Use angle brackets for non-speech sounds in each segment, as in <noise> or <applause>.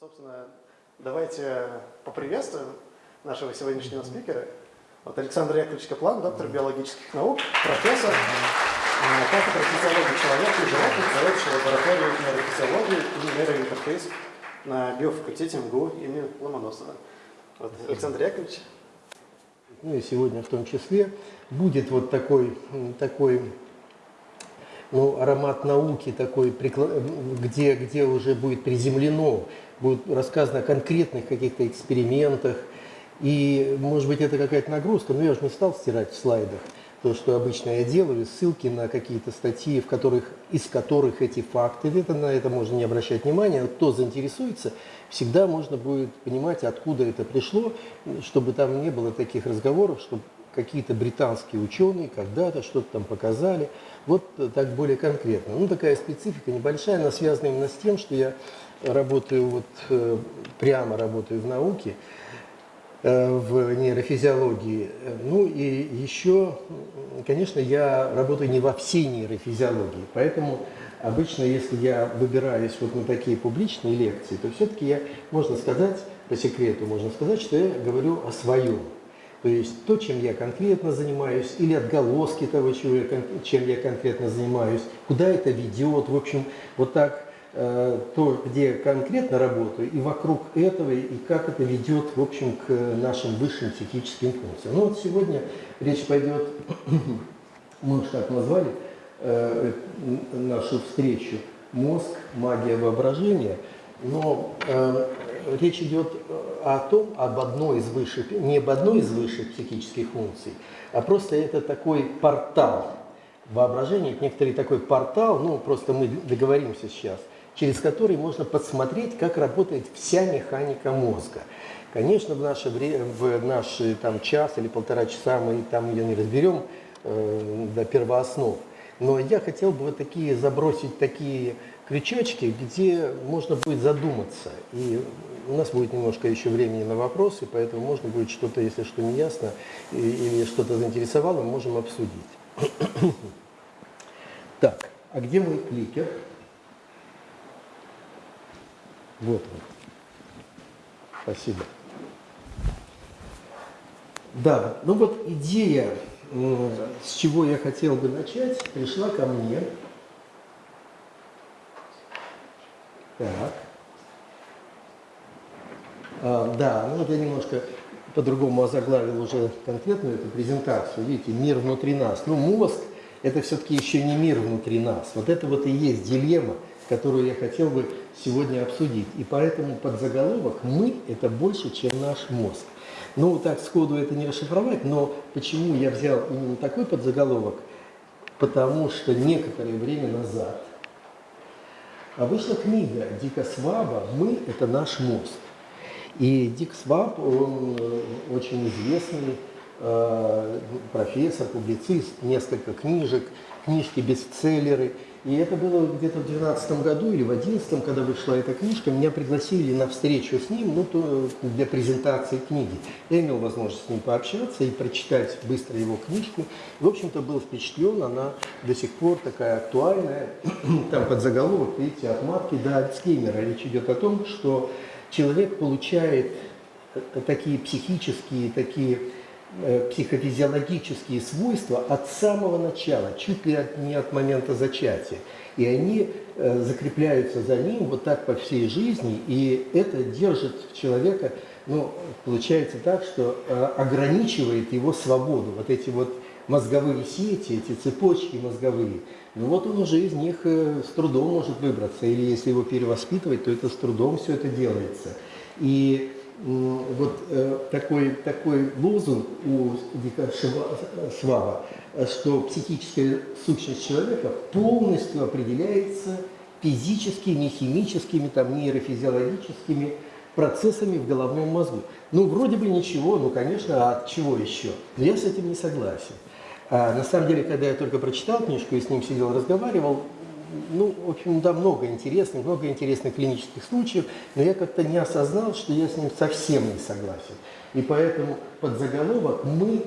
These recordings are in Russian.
Собственно, давайте поприветствуем нашего сегодняшнего спикера. Вот Александр Яковлевич Каплан, доктор биологических наук, профессор э, кафедры физиологии человека и животных, заведующий лабораторией нейрофизиологии и нейроинтерфейс на биофакультете МГУ имени Ломоносова. Вот, Александр Яковлевич. Ну и сегодня в том числе будет вот такой, такой ну, аромат науки такой, где, где уже будет приземлено, будет рассказано о конкретных каких-то экспериментах. И, может быть, это какая-то нагрузка, но я же не стал стирать в слайдах то, что обычно я делаю, ссылки на какие-то статьи, в которых, из которых эти факты, это, на это можно не обращать внимания, кто заинтересуется, всегда можно будет понимать, откуда это пришло, чтобы там не было таких разговоров, чтобы какие-то британские ученые когда-то что-то там показали. Вот так более конкретно. Ну, такая специфика небольшая, она связана именно с тем, что я работаю, вот э, прямо работаю в науке, э, в нейрофизиологии. Ну и еще, конечно, я работаю не во всей нейрофизиологии, поэтому обычно, если я выбираюсь вот на такие публичные лекции, то все-таки я, можно сказать, по секрету можно сказать, что я говорю о своем. То есть то, чем я конкретно занимаюсь, или отголоски того, чем я конкретно занимаюсь, куда это ведет, в общем, вот так э, то, где конкретно работаю, и вокруг этого, и как это ведет, в общем, к нашим высшим психическим функциям. Ну вот сегодня речь пойдет, <coughs> мы уж так назвали э, нашу встречу, мозг, магия воображения, но э, речь идет о том, об одной из высших, не об одной из высших психических функций, а просто это такой портал воображения, некоторый такой портал, ну просто мы договоримся сейчас, через который можно посмотреть, как работает вся механика мозга. Конечно, в наше время, в наш там, час или полтора часа мы там ее не разберем э, до первооснов, но я хотел бы вот такие забросить такие крючочки, где можно будет задуматься. И у нас будет немножко еще времени на вопросы, поэтому можно будет что-то, если что не ясно или что-то заинтересовало, можем обсудить. <coughs> Так, а где мой кликер? Вот он. Спасибо. Да, ну вот идея, с чего я хотел бы начать, пришла ко мне. Так. А, да, ну вот я немножко по-другому озаглавил уже конкретную эту презентацию. Видите, мир внутри нас. Ну, мозг – это все-таки еще не мир внутри нас. Вот это вот и есть дилемма, которую я хотел бы сегодня обсудить. И поэтому подзаголовок «Мы» – это больше, чем наш мозг. Ну, так сходу это не расшифровать, но почему я взял именно такой подзаголовок? Потому что некоторое время назад вышла книга Дика Сваба «Мы – это наш мозг». И Дик Сваб, он э, очень известный э, профессор, публицист, несколько книжек, книжки-бестселлеры. И это было где-то в 2012 году или в 2011, когда вышла эта книжка, меня пригласили на встречу с ним ну, то, для презентации книги. Я имел возможность с ним пообщаться и прочитать быстро его книжку. В общем-то, был впечатлен, она до сих пор такая актуальная. <clears throat> Там под заголовок, видите, от матки до Альцгеймера. Речь идет о том, что человек получает такие психические, такие э, психофизиологические свойства от самого начала, чуть ли не от момента зачатия. И они э, закрепляются за ним вот так по всей жизни, и это держит человека, ну, получается так, что э, ограничивает его свободу. Вот эти вот мозговые сети, эти цепочки мозговые, ну вот он уже из них э, с трудом может выбраться, или если его перевоспитывать, то это с трудом все это делается. И вот э, такой, такой лозунг у Дика Шваба, что психическая сущность человека полностью определяется физическими, химическими, там, нейрофизиологическими процессами в головном мозгу. Ну, вроде бы ничего, ну, конечно, а от чего еще? Но я с этим не согласен. А на самом деле, когда я только прочитал книжку и с ним сидел, разговаривал, ну, в общем, да, много интересных, много интересных клинических случаев, но я как-то не осознал, что я с ним совсем не согласен. И поэтому под заголовок мы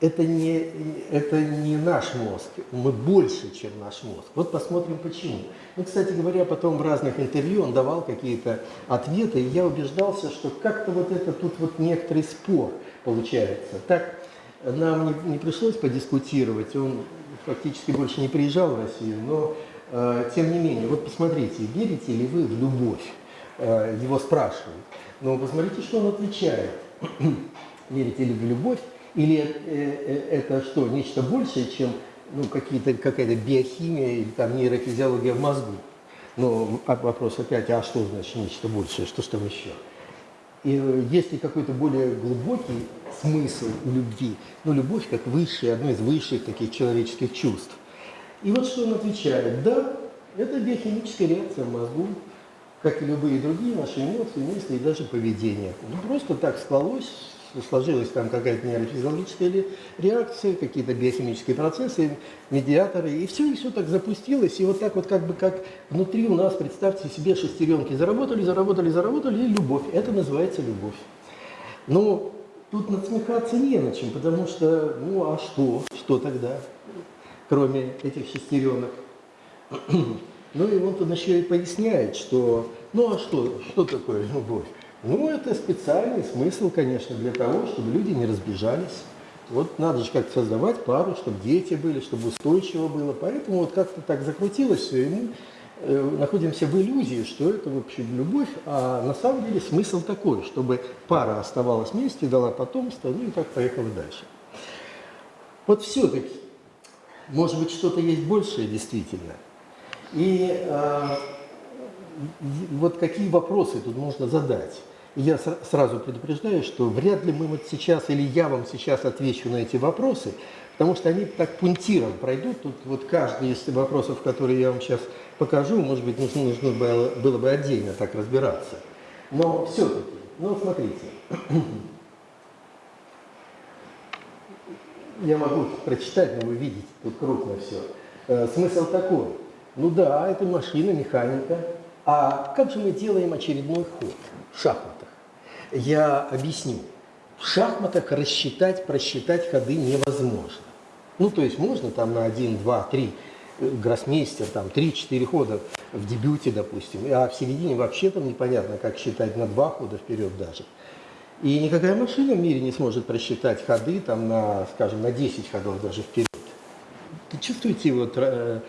это не, это не наш мозг, мы больше, чем наш мозг. Вот посмотрим почему. Ну, кстати говоря, потом в разных интервью он давал какие-то ответы, и я убеждался, что как-то вот это тут вот некоторый спор получается. Так нам не, не пришлось подискутировать, он фактически больше не приезжал в Россию, но э, тем не менее, вот посмотрите, верите ли вы в любовь? Э, его спрашивают. Но посмотрите, что он отвечает. <clears throat> верите ли в любовь? Или э, э, это что, нечто большее, чем ну, какая-то биохимия или там нейрофизиология в мозгу? Но вопрос опять, а что значит нечто большее, что ж там еще? И э, есть ли какой-то более глубокий смысл у любви? Ну, любовь как высшее, одно из высших таких человеческих чувств. И вот что он отвечает. Да, это биохимическая реакция в мозгу, как и любые другие наши эмоции, мысли и даже поведение. Ну, просто так склалось, сложилась там какая-то нейрофизиологическая реакция, какие-то биохимические процессы, медиаторы, и все, и все так запустилось, и вот так вот как бы как внутри у нас, представьте себе, шестеренки заработали, заработали, заработали, и любовь. Это называется любовь. Но тут насмехаться не на чем, потому что, ну а что, что тогда, кроме этих шестеренок? <clears throat> Ну и вот он еще и поясняет, что, ну а что, что такое любовь? Ну, это специальный смысл, конечно, для того, чтобы люди не разбежались. Вот надо же как-то создавать пару, чтобы дети были, чтобы устойчиво было. Поэтому вот как-то так закрутилось все, и мы э, находимся в иллюзии, что это вообще любовь, а на самом деле смысл такой, чтобы пара оставалась вместе, дала потомство, ну и так поехала дальше. Вот все-таки, может быть, что-то есть большее действительно. И э, вот какие вопросы тут можно задать? я сразу предупреждаю, что вряд ли мы вот сейчас, или я вам сейчас отвечу на эти вопросы, потому что они так пунктиром пройдут. Тут вот каждый из вопросов, которые я вам сейчас покажу, может быть, нужно, нужно было, было бы отдельно так разбираться. Но все-таки, ну смотрите, я могу прочитать, но вы видите, тут крупно все. Э, смысл такой. Ну да, это машина, механика. А как же мы делаем очередной ход в шахматах? Я объясню. В шахматах рассчитать, просчитать ходы невозможно. Ну, то есть можно там на 1, 2, 3 гроссмейстер, там 3-4 хода в дебюте, допустим, а в середине вообще там непонятно, как считать на 2 хода вперед даже. И никакая машина в мире не сможет просчитать ходы там на, скажем, на 10 ходов даже вперед. Ты чувствуете, вот э,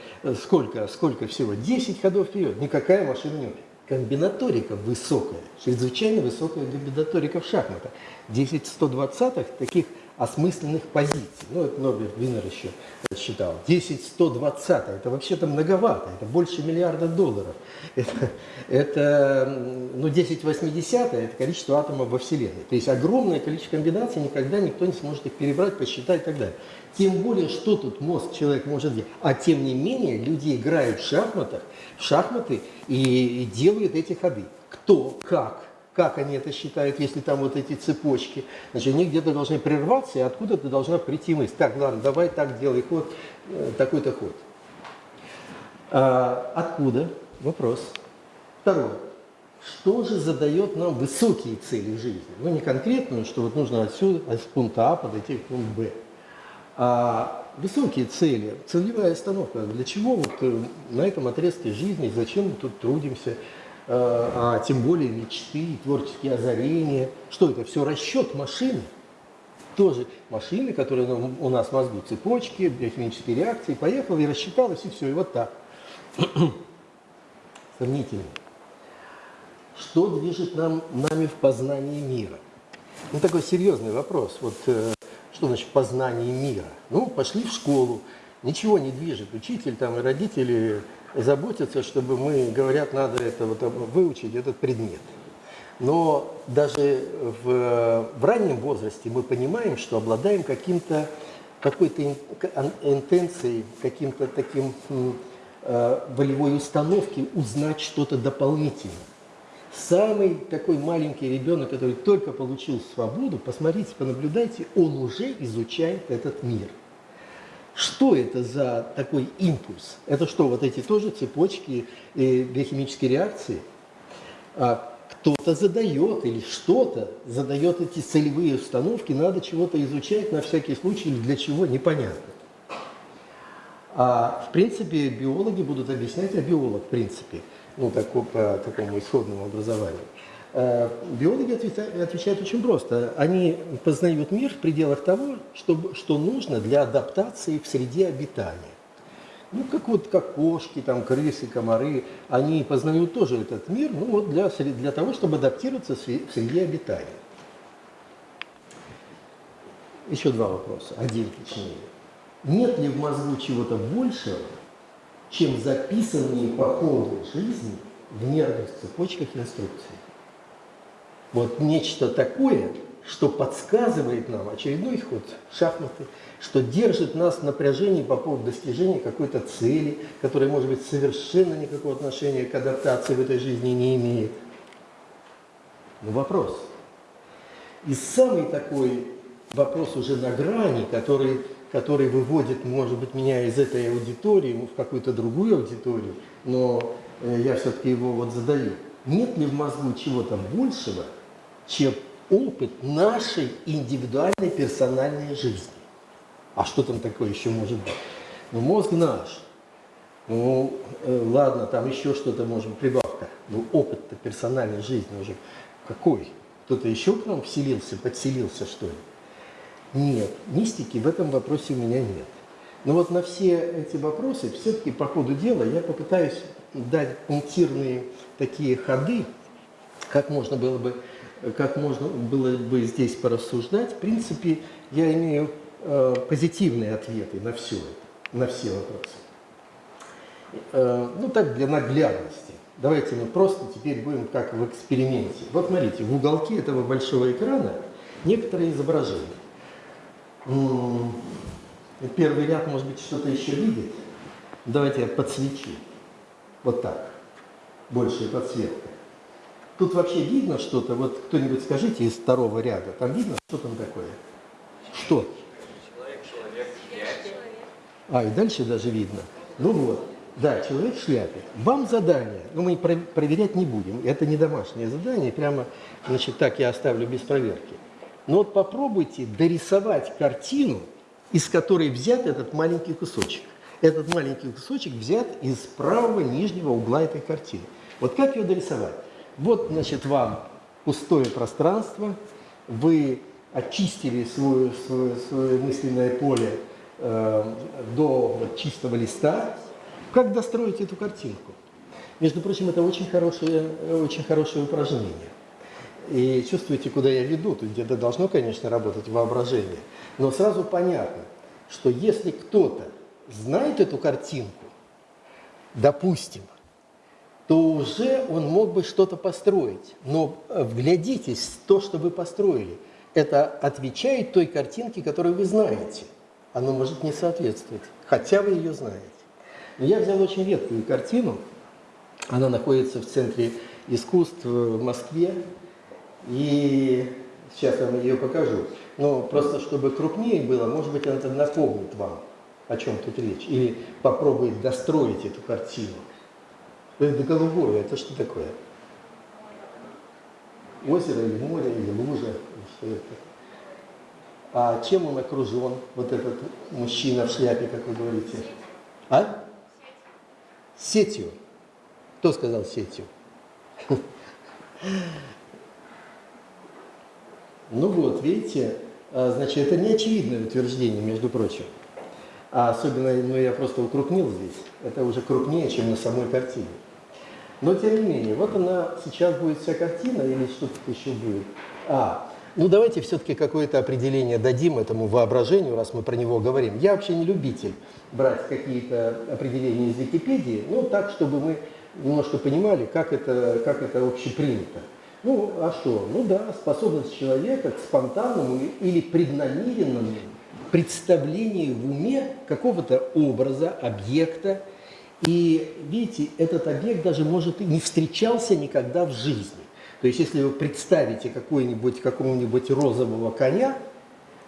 сколько, сколько всего? 10 ходов вперед. Никакая машина не комбинаторика высокая, чрезвычайно высокая комбинаторика в шахматах. 10 120 таких осмысленных позиций. Ну, это Норберт Винер еще считал. 10 120 это вообще-то многовато, это больше миллиарда долларов. Это, это ну, 10 80 это количество атомов во Вселенной. То есть огромное количество комбинаций, никогда никто не сможет их перебрать, посчитать и так далее. Тем более, что тут мозг человек может делать. А тем не менее, люди играют в шахматах, в шахматы и, делают эти ходы. Кто, как, как они это считают, если там вот эти цепочки. Значит, они где-то должны прерваться, и откуда-то должна прийти мысль. Так, ладно, давай так делай ход, э, такой-то ход. А, откуда? Вопрос. Второе. Что же задает нам высокие цели жизни? Ну, не конкретную, что вот нужно отсюда, от пункта А подойти к пункту Б. А высокие цели, целевая остановка. Для чего вот э, на этом отрезке жизни, зачем мы тут трудимся, а, а тем более мечты, творческие озарения. Что это? Все расчет машины. Тоже машины, которые у нас в мозгу, цепочки, биохимические реакции. Поехала и рассчиталась, и все, и вот так. <clears throat> Сомнительно. Что движет нам, нами в познании мира? Ну, такой серьезный вопрос. Вот э, что значит познание мира? Ну, пошли в школу, ничего не движет. Учитель там и родители заботятся, чтобы мы, говорят, надо это вот выучить, этот предмет. Но даже в, в раннем возрасте мы понимаем, что обладаем каким-то какой-то интенцией, каким-то таким э, волевой установки узнать что-то дополнительное. Самый такой маленький ребенок, который только получил свободу, посмотрите, понаблюдайте, он уже изучает этот мир. Что это за такой импульс? Это что, вот эти тоже цепочки и биохимические реакции? А кто-то задает или что-то задает эти целевые установки, надо чего-то изучать на всякий случай или для чего, непонятно. А в принципе биологи будут объяснять, а биолог в принципе, ну такой, по такому исходному образованию. Э, биологи отвечают очень просто. Они познают мир в пределах того, что, что нужно для адаптации в среде обитания. Ну, как вот как кошки, там, крысы, комары, они познают тоже этот мир, ну, вот для, для того, чтобы адаптироваться в среде обитания. Еще два вопроса, один точнее. Нет ли в мозгу чего-то большего, чем записанные по ходу жизни в нервных цепочках инструкции? Вот нечто такое, что подсказывает нам очередной ход шахматы, что держит нас в напряжении по поводу достижения какой-то цели, которая, может быть, совершенно никакого отношения к адаптации в этой жизни не имеет. Но вопрос. И самый такой вопрос уже на грани, который, который выводит, может быть, меня из этой аудитории в какую-то другую аудиторию, но э, я все-таки его вот задаю. Нет ли в мозгу чего-то большего, чем опыт нашей индивидуальной персональной жизни. А что там такое еще может быть? Ну, мозг наш. Ну, э, ладно, там еще что-то быть, прибавка. Ну, опыт-то персональной жизни уже какой? Кто-то еще к нам вселился, подселился, что ли? Нет, мистики в этом вопросе у меня нет. Но вот на все эти вопросы, все-таки по ходу дела, я попытаюсь дать пунктирные такие ходы, как можно было бы как можно было бы здесь порассуждать, в принципе, я имею э, позитивные ответы на все это, на все вопросы. Э, ну, так, для наглядности. Давайте мы просто теперь будем как в эксперименте. Вот смотрите, в уголке этого большого экрана некоторые изображения. Первый ряд, может быть, что-то еще видит. Давайте я подсвечу. Вот так. Большая подсветка. Тут вообще видно что-то? Вот кто-нибудь скажите из второго ряда. Там видно, что там такое? Что? Человек, человек, А, и дальше даже видно. Ну вот. Да, человек в шляпе. Вам задание, ну, мы проверять не будем. Это не домашнее задание, прямо, значит, так я оставлю без проверки. Но вот попробуйте дорисовать картину, из которой взят этот маленький кусочек. Этот маленький кусочек взят из правого нижнего угла этой картины. Вот как ее дорисовать? Вот, значит, вам пустое пространство, вы очистили свое, свое, свое мысленное поле э, до вот, чистого листа. Как достроить эту картинку? Между прочим, это очень хорошее, очень хорошее упражнение. И чувствуете, куда я веду, тут где-то должно, конечно, работать воображение. Но сразу понятно, что если кто-то знает эту картинку, допустим, то уже он мог бы что-то построить. Но э, вглядитесь то, что вы построили. Это отвечает той картинке, которую вы знаете. Оно может не соответствовать, хотя вы ее знаете. Но я взял очень редкую картину. Она находится в Центре искусств в Москве. И сейчас я вам ее покажу. Но просто чтобы крупнее было, может быть, она напомнит вам, о чем тут речь. Или попробует достроить эту картину. Это голубое, это что такое? Озеро или море, или лужа, что это? А чем он окружен, вот этот мужчина в шляпе, как вы говорите? А? Сетью. Кто сказал сетью? <laughs> Ну вот, видите, а, значит, это не очевидное утверждение, между прочим. А особенно, ну я просто укрупнил здесь, это уже крупнее, чем на самой картине. Но тем не менее, вот она сейчас будет вся картина или что-то еще будет. А, ну давайте все-таки какое-то определение дадим этому воображению, раз мы про него говорим. Я вообще не любитель брать какие-то определения из Википедии, ну так, чтобы мы немножко понимали, как это, как это общепринято. Ну, а что? Ну да, способность человека к спонтанному или преднамеренному представлению в уме какого-то образа, объекта, и видите, этот объект даже может и не встречался никогда в жизни. То есть, если вы представите какого-нибудь розового коня,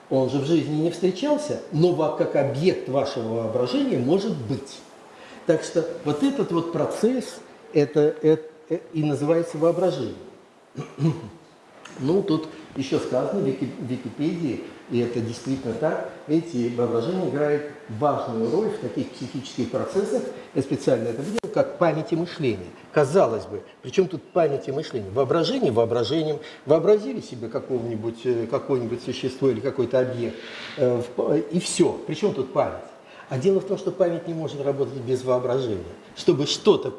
он же в жизни не встречался, но как объект вашего воображения может быть. Так что вот этот вот процесс, это, это и называется воображение. Ну, тут еще сказано в Вики- в Википедии, и это действительно так, эти воображение играет важную роль в таких психических процессах, я специально это видел, как память и мышление. Казалось бы, причем тут память и мышление? Воображение воображением. Вообразили себе какого-нибудь, э, какое-нибудь существо или какой-то объект, э, и все. Причем тут память? А дело в том, что память не может работать без воображения. Чтобы что-то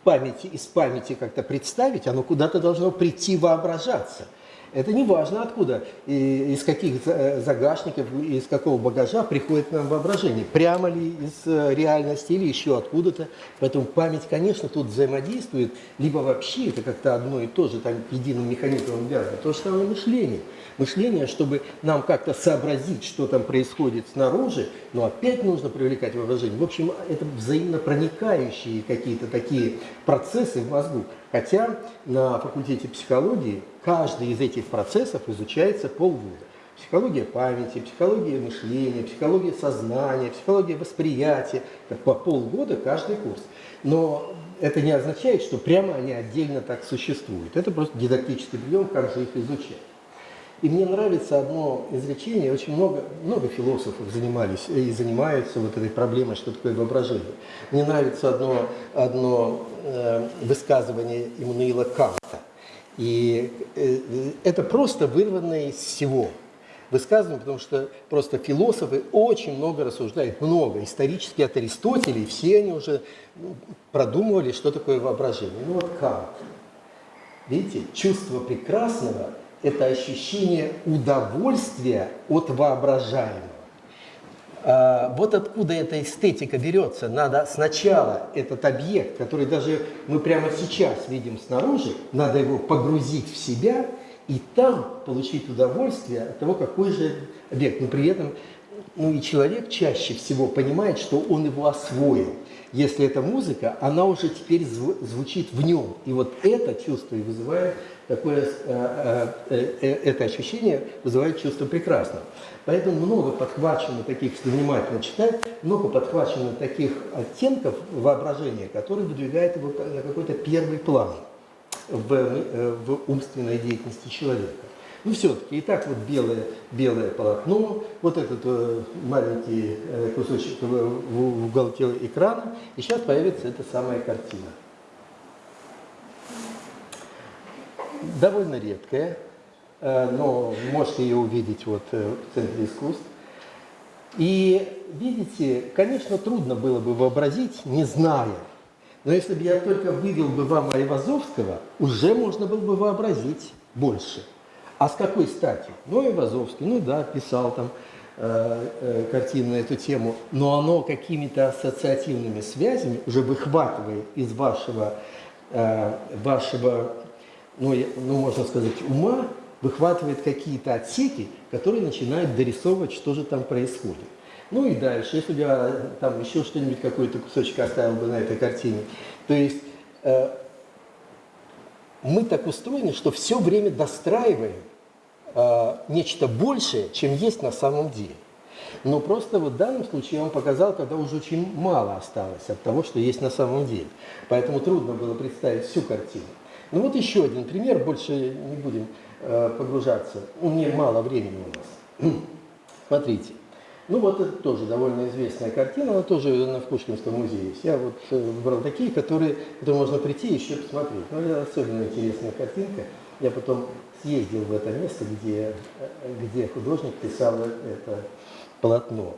в памяти, из памяти как-то представить, оно куда-то должно прийти воображаться. Это не важно откуда, и из каких э, загашников, из какого багажа приходит нам воображение. Прямо ли из э, реальности или еще откуда-то. Поэтому память, конечно, тут взаимодействует, либо вообще это как-то одно и то же, там единым механизмом связано. То же самое мышление. Мышление, чтобы нам как-то сообразить, что там происходит снаружи, но опять нужно привлекать воображение. В общем, это взаимно проникающие какие-то такие процессы в мозгу. Хотя на факультете психологии каждый из этих процессов изучается полгода. Психология памяти, психология мышления, психология сознания, психология восприятия. Это по полгода каждый курс. Но это не означает, что прямо они отдельно так существуют. Это просто дидактический прием, как же их изучать. И мне нравится одно изречение, очень много, много философов занимались и занимаются вот этой проблемой, что такое воображение. Мне нравится одно, одно э, высказывание Иммануила Канта. И э, это просто вырванное из всего высказывание, потому что просто философы очень много рассуждают, много. Исторически от Аристотеля, и все они уже ну, продумывали, что такое воображение. Ну вот Кант. Видите, чувство прекрасного – это ощущение удовольствия от воображаемого. А, вот откуда эта эстетика берется. Надо сначала этот объект, который даже мы прямо сейчас видим снаружи, надо его погрузить в себя и там получить удовольствие от того, какой же объект. Но при этом ну, и человек чаще всего понимает, что он его освоил. Если это музыка, она уже теперь зв- звучит в нем. И вот это чувство и вызывает такое, э, э, э, это ощущение вызывает чувство прекрасного. Поэтому много подхвачено таких, если внимательно читать, много подхвачено таких оттенков воображения, которые выдвигают его на какой-то первый план в, э, в умственной деятельности человека. Ну все-таки, итак, вот белое, белое полотно, вот этот э, маленький э, кусочек в, в- в уголке экрана, и сейчас появится эта самая картина. Довольно редкая, но можете ее увидеть вот э, в Центре искусств. И видите, конечно, трудно было бы вообразить, не зная. Но если бы я только вывел бы вам Айвазовского, уже можно было бы вообразить больше. А с какой стати? Ну, Айвазовский, ну да, писал там э, э, картины на эту тему, но оно какими-то ассоциативными связями уже выхватывает из вашего, э, вашего ну, ну, можно сказать, ума, выхватывает какие-то отсеки, которые начинают дорисовывать, что же там происходит. Ну и дальше, если бы я там еще что-нибудь, какой-то кусочек оставил бы на этой картине. То есть э, мы так устроены, что все время достраиваем э, нечто большее, чем есть на самом деле. Но просто вот в данном случае я вам показал, когда уже очень мало осталось от того, что есть на самом деле. Поэтому трудно было представить всю картину. Ну вот еще один пример, больше не будем погружаться. У меня мало времени у нас. <clears throat> Смотрите. Ну вот это тоже довольно известная картина, она тоже на в Пушкинском музее есть. Я вот э, выбрал такие, которые, которые можно прийти и еще посмотреть. Ну, это особенно интересная картинка. Я потом съездил в это место, где, э, где художник писал это полотно.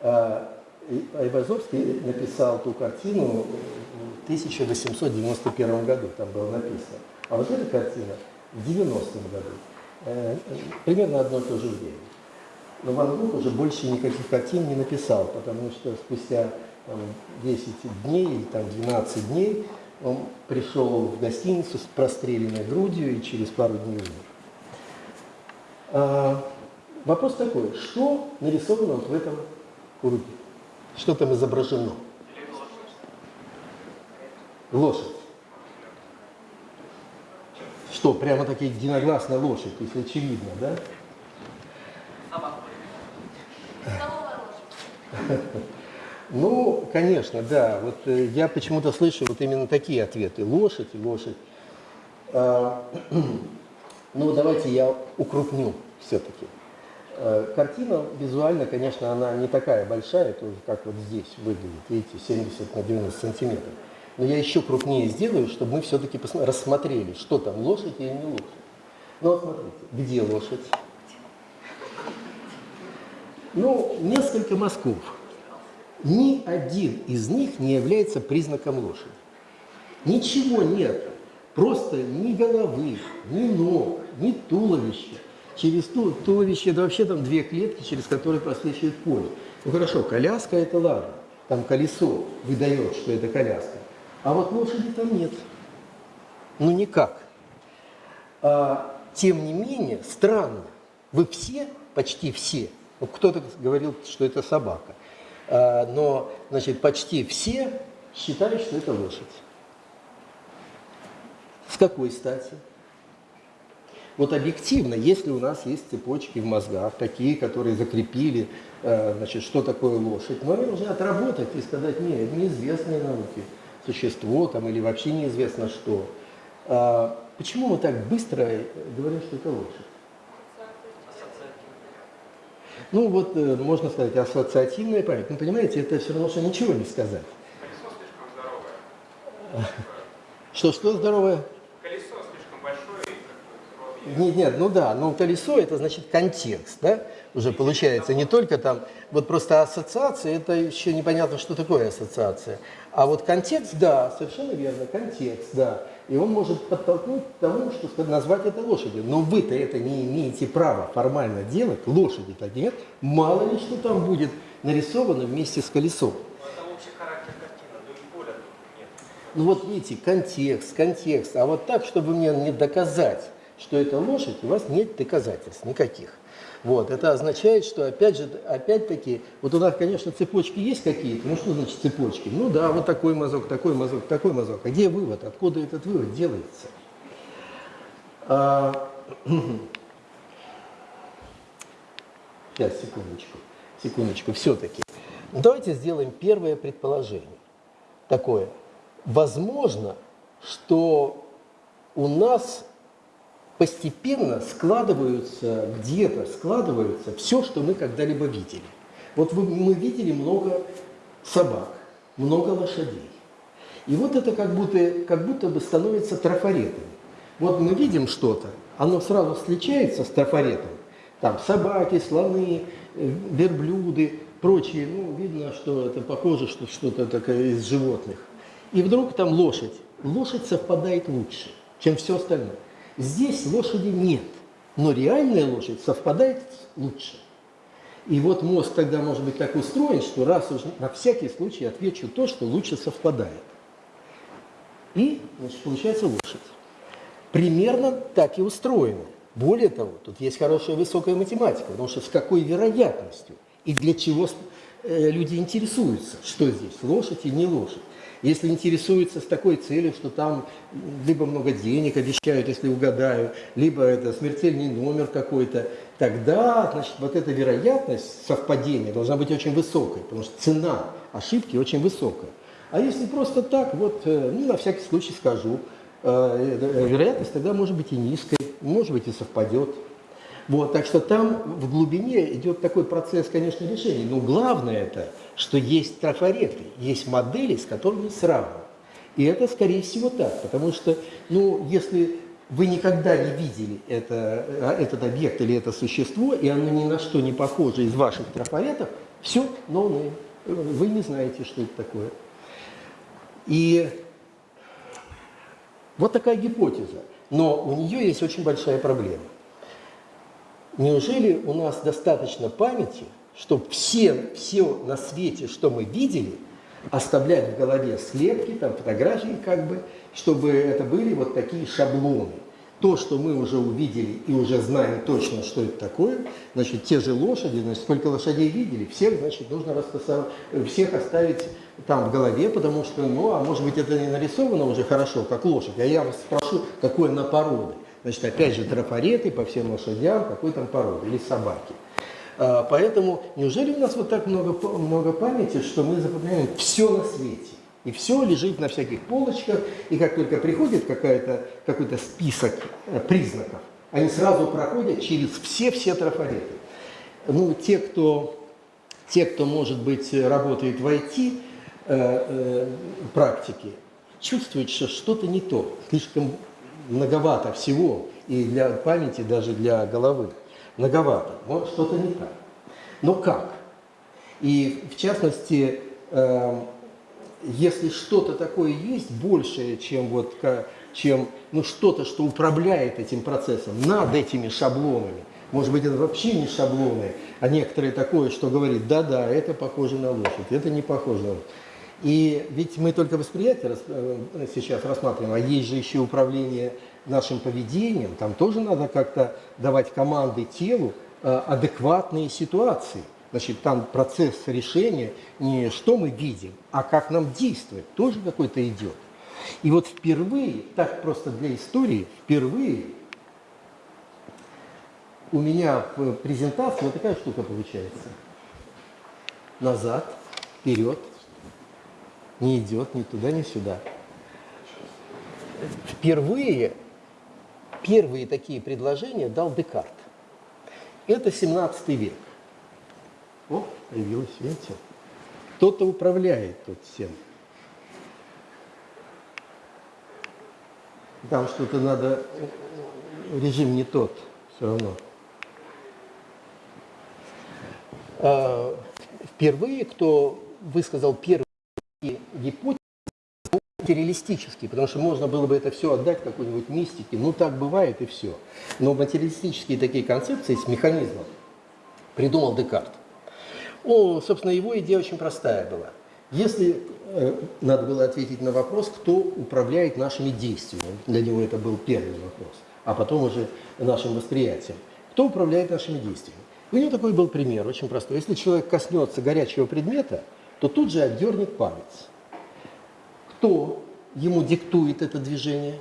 А, Айвазовский написал ту картину в 1891 году, там было написано. А вот эта картина в 90-м году, э, э, примерно одно и то же время. Но Ван Гог уже больше никаких картин не написал, потому что спустя там, 10 дней, или там, 12 дней он пришел в гостиницу с простреленной грудью и через пару дней умер. А, вопрос такой, что нарисовано вот в этом круге? Что там изображено? Лошадь. Что, прямо таки единогласно лошадь, если очевидно, да? <laughs> Ну, конечно, да. Вот э, я почему-то слышу вот именно такие ответы. Лошадь, лошадь. А, <clears throat> ну, давайте я укрупню все-таки. Э, картина визуально, конечно, она не такая большая, тоже как вот здесь выглядит, видите, 70 на 90 сантиметров. Но я еще крупнее сделаю, чтобы мы все-таки рассмотрели, что там, лошадь или не лошадь. Ну вот смотрите, где лошадь? Ну, несколько мазков. Ни один из них не является признаком лошади. Ничего нет. Просто ни головы, ни ног, ни туловища. Через ту, туловище, это вообще там две клетки, через которые просвечивает поле. Ну хорошо, коляска это ладно. Там колесо выдает, что это коляска. А вот лошади там нет. Ну никак. А, тем не менее, странно. Вы все, почти все, ну, кто-то говорил, что это собака, а, но, значит, почти все считают, что это лошадь. С какой стати? Вот объективно, если у нас есть цепочки в мозгах, такие, которые закрепили, э, значит, что такое лошадь, мы должны отработать и сказать, нет, неизвестные науки, существо там или вообще неизвестно что. А почему мы так быстро говорим, что это лошадь? Ну вот, э, можно сказать, ассоциативная память. Ну, понимаете, это все равно, что ничего не сказать. Колесо слишком здоровое. Что-что здоровое? Нет, нет, ну да, но колесо это значит контекст, да, уже получается, не только там, вот просто ассоциация, это еще непонятно, что такое ассоциация. А вот контекст, да, совершенно верно, контекст, да. И он может подтолкнуть к тому, что назвать это лошадью. Но вы-то это не имеете права формально делать, лошади-то нет, мало ли что там будет нарисовано вместе с колесом. Ну вот видите, контекст, контекст. А вот так, чтобы мне не доказать, что это лошадь, у вас нет доказательств никаких. Вот, это означает, что опять же, опять-таки, вот у нас, конечно, цепочки есть какие-то. Ну что значит цепочки? Ну да, вот такой мазок, такой мазок, такой мазок. А где вывод? Откуда этот вывод делается? А... <clears throat> Сейчас, секундочку, секундочку, все-таки. Давайте сделаем первое предположение. Такое. Возможно, что у нас постепенно складываются, где-то складываются все, что мы когда-либо видели. Вот мы видели много собак, много лошадей. И вот это как будто, как будто бы становится трафаретами. Вот мы видим что-то, оно сразу встречается с трафаретом. Там собаки, слоны, э, верблюды, прочие. Ну, видно, что это похоже, что что-то такое из животных. И вдруг там лошадь. Лошадь совпадает лучше, чем все остальное. Здесь лошади нет, но реальная лошадь совпадает лучше. И вот мозг тогда может быть так устроен, что раз уж на всякий случай отвечу то, что лучше совпадает. И, значит, получается лошадь. Примерно так и устроено. Более того, тут есть хорошая высокая математика, потому что с какой вероятностью и для чего э, люди интересуются, что здесь, лошадь и не лошадь. Если интересуются с такой целью, что там либо много денег обещают, если угадаю, либо это смертельный номер какой-то, тогда, значит, вот эта вероятность совпадения должна быть очень высокой, потому что цена ошибки очень высокая. А если просто так, вот, э, ну, на всякий случай скажу, э, э, вероятность тогда может быть и низкой, может быть и совпадет. Вот, так что там в глубине идет такой процесс, конечно, решения. Но главное это, что есть трафареты, есть модели, с которыми сравнивать. И это, скорее всего, так, потому что, ну, если вы никогда не видели это, а, этот объект или это существо, и оно ни на что не похоже из ваших трафаретов, все, но no вы не знаете, что это такое. И вот такая гипотеза. Но у нее есть очень большая проблема. Неужели у нас достаточно памяти, чтобы все, все на свете, что мы видели, оставлять в голове слепки, там фотографии как бы, чтобы это были вот такие шаблоны. То, что мы уже увидели и уже знаем точно, что это такое, значит, те же лошади, значит, сколько лошадей видели, всех, значит, нужно распасовать, всех оставить там в голове, потому что, ну, а может быть, это не нарисовано уже хорошо, как лошадь, а я вас спрошу, какой она породы. Значит, опять же, трафареты по всем лошадям, какой там породы, или собаки. А, поэтому неужели у нас вот так много, много памяти, что мы запоминаем все на свете? И все лежит на всяких полочках, и как только приходит какая-то- какой-то список э, признаков, они сразу проходят через все-все трафареты. Ну, те, кто, те, кто, может быть, работает в IT, э, э, чувствуют, что что-то не то, слишком многовато всего, и для памяти, даже для головы, многовато, вот что-то не так. Но как? И в частности, э, если что-то такое есть большее, чем вот чем ну что-то, что управляет этим процессом над этими шаблонами, может быть это вообще не шаблоны, а некоторые такое, что говорит, да-да, это похоже на лошадь, это не похоже на лошадь. И ведь мы только восприятие э, сейчас рассматриваем, а есть же еще управление нашим поведением, там тоже надо как-то давать команды телу, э, адекватные ситуации. Значит, там процесс решения не что мы видим, а как нам действовать, тоже какой-то идет. И вот впервые, так просто для истории, впервые у меня в презентации вот такая штука получается. Назад, вперед, не идет ни туда, ни сюда. Впервые, первые такие предложения дал Декарт. Это 17 век. О, появилось, видите? Кто-то управляет тут всем. Там что-то надо, режим не тот все равно. А, Впервые, кто высказал гипотезы, материалистические, потому что можно было бы это все отдать какой-нибудь мистике, ну так бывает и все. Но материалистические такие концепции с механизмом придумал Декарт. О, собственно, его идея очень простая была. Если э, надо было ответить на вопрос, кто управляет нашими действиями, для него это был первый вопрос, а потом уже нашим восприятием. Кто управляет нашими действиями? У него такой был пример, очень простой. Если человек коснется горячего предмета, то тут же отдернет палец. Кто ему диктует это движение?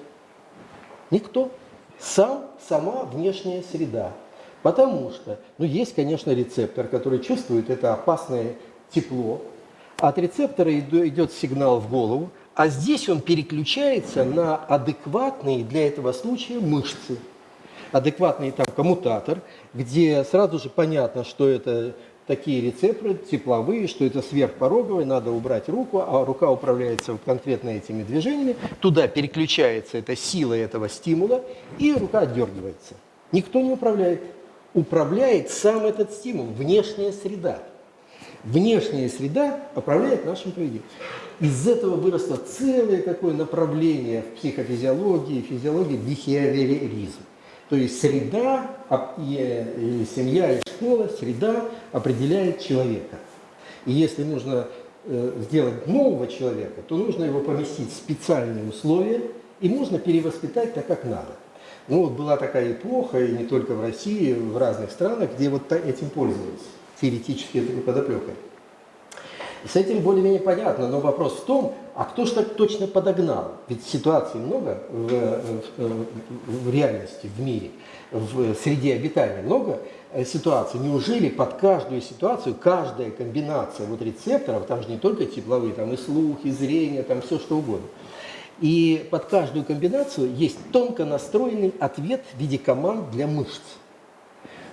Никто. Сам, сама внешняя среда. Потому что, ну, есть, конечно, рецептор, который чувствует это опасное тепло. От рецептора идет сигнал в голову, а здесь он переключается на адекватные для этого случая мышцы. Адекватный там коммутатор, где сразу же понятно, что это такие рецепторы тепловые, что это сверхпороговые, надо убрать руку, а рука управляется конкретно этими движениями, туда переключается эта сила этого стимула, и рука отдергивается. Никто не управляет. Управляет сам этот стимул, внешняя среда. Внешняя среда управляет нашим поведением. Из этого выросло целое такое направление в психофизиологии, физиологии, бихевиоризм. То есть среда, семья, и школа, среда определяет человека. И если нужно э, сделать нового человека, то нужно его поместить в специальные условия, и можно перевоспитать так, как надо. Ну вот была такая эпоха, и не только в России, в разных странах, где вот этим пользовались, теоретически этой подоплекой. С этим более-менее понятно, но вопрос в том, а кто же так точно подогнал? Ведь ситуаций много в, в- в реальности, в мире, в среде обитания много э, ситуаций. Неужели под каждую ситуацию, каждая комбинация вот рецепторов, там же не только тепловые, там и слух, и зрение, там все что угодно. И под каждую комбинацию есть тонко настроенный ответ в виде команд для мышц.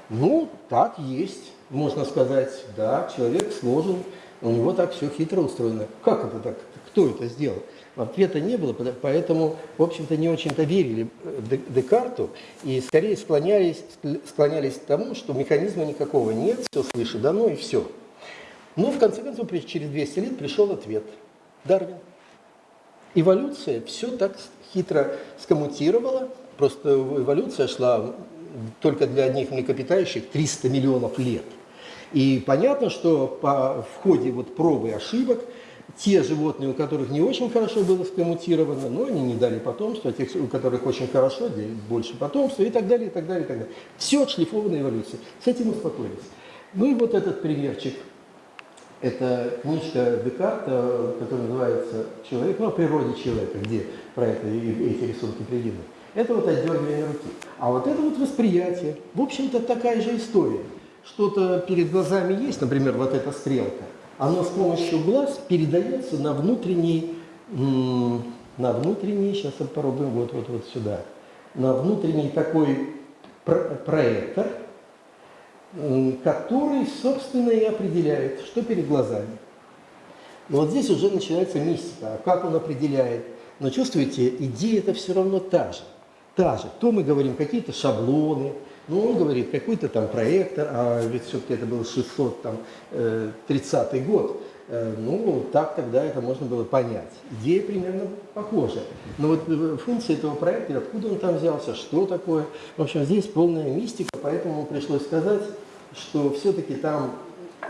Ну, так есть. Можно сказать, да, человек сложен, у него так все хитро устроено. Как это так? Кто это сделал? Ответа не было, поэтому, в общем-то, не очень-то верили э, Де- Декарту и скорее склонялись, склонялись к тому, что механизма никакого нет, все свыше дано и все. Но, в конце концов, через 200 лет пришел ответ. Дарвин. Эволюция все так хитро скоммутировала, просто эволюция шла только для одних млекопитающих 300 миллионов лет. И понятно, что по, в ходе вот пробы и ошибок те животные, у которых не очень хорошо было скоммутировано, но они не дали потомство, а тех, у которых очень хорошо, больше потомства и так далее, и так далее, и так далее. Все отшлифованная эволюция. С этим успокоились. Ну и вот этот примерчик. Это книжка Декарта, которая называется «Человек», ну, о природе человека, где про это и- эти рисунки приведены. Это вот отдергивание руки. А вот это вот восприятие. В общем-то, такая же история. Что-то перед глазами есть, например, вот эта стрелка. Оно с помощью глаз передается на внутренний, на внутренний, сейчас попробуем, вот, вот, вот сюда, на внутренний такой про- проектор, который, собственно, и определяет, что перед глазами. Но вот здесь уже начинается мистика. А как он определяет? Но чувствуете, идея это все равно та же. Та же. То мы говорим какие-то шаблоны, ну он говорит какой-то там проектор, а ведь все-таки это был 630 год. Э, Ну, так тогда это можно было понять. Идея примерно похожа. Но вот э, функция этого проекта, откуда он там взялся, что такое. В общем, здесь полная мистика, поэтому пришлось сказать, что все-таки там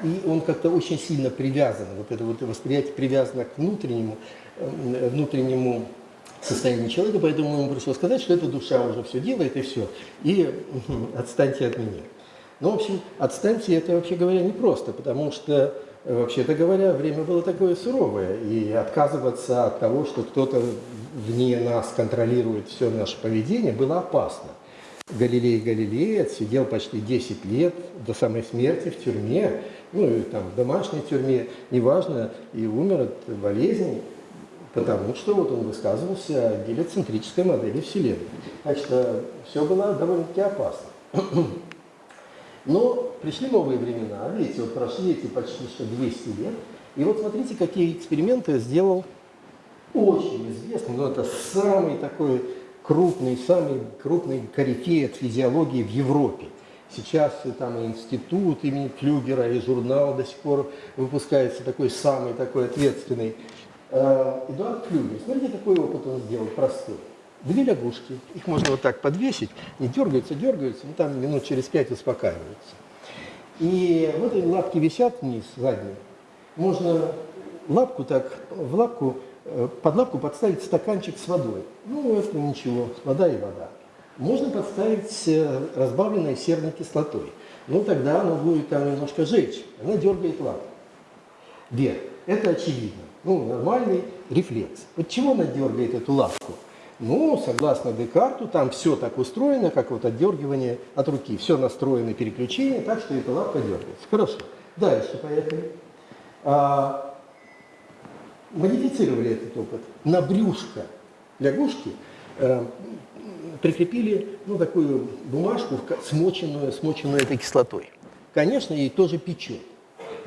и он как-то очень сильно привязан, вот это вот восприятие привязано к внутреннему, э, внутреннему состоянию человека, поэтому ему пришлось сказать, что эта душа уже все делает и все, и отстаньте от меня. Ну, в общем, отстаньте это, вообще говоря, непросто, потому что, э, вообще-то говоря, время было такое суровое, и отказываться от того, что кто-то вне нас контролирует все наше поведение, было опасно. Галилей Галилей отсидел почти 10 лет до самой смерти в тюрьме, ну и там в домашней тюрьме, неважно, и умер от болезни, потому что вот он высказывался о гелиоцентрической модели Вселенной. Так что все было довольно-таки опасно. <clears throat> Но пришли новые времена, видите, вот прошли эти почти что 200 лет, и вот смотрите, какие эксперименты сделал очень известный, но это самый такой крупный, самый крупный корифей от физиологии в Европе. Сейчас там и институт имени Клюгера, и журнал до сих пор выпускается такой самый такой ответственный. Э, Эдуард Клюгер, смотрите, какой опыт он сделал простой. Две лягушки, их можно вот так подвесить, не дергаются, дергаются, ну там минут через пять успокаиваются. И вот эти лапки висят вниз, задние. Можно лапку так, в лапку, э, под лапку подставить стаканчик с водой. Ну, это ничего, вода и вода. Можно подставить э, разбавленной серной кислотой. Ну, тогда оно будет там немножко жечь. Она дергает лапку вверх. Это очевидно. Ну, нормальный рефлекс. Вот чего она дергает эту лапку? Ну, согласно Декарту, там все так устроено, как вот отдергивание от руки. Все настроено переключение, так что эта лапка дергается. Хорошо. Дальше поехали. А, модифицировали этот опыт. На брюшко лягушки э, прикрепили ну, такую бумажку, смоченную, смоченную этой кислотой. Конечно, ей тоже печет.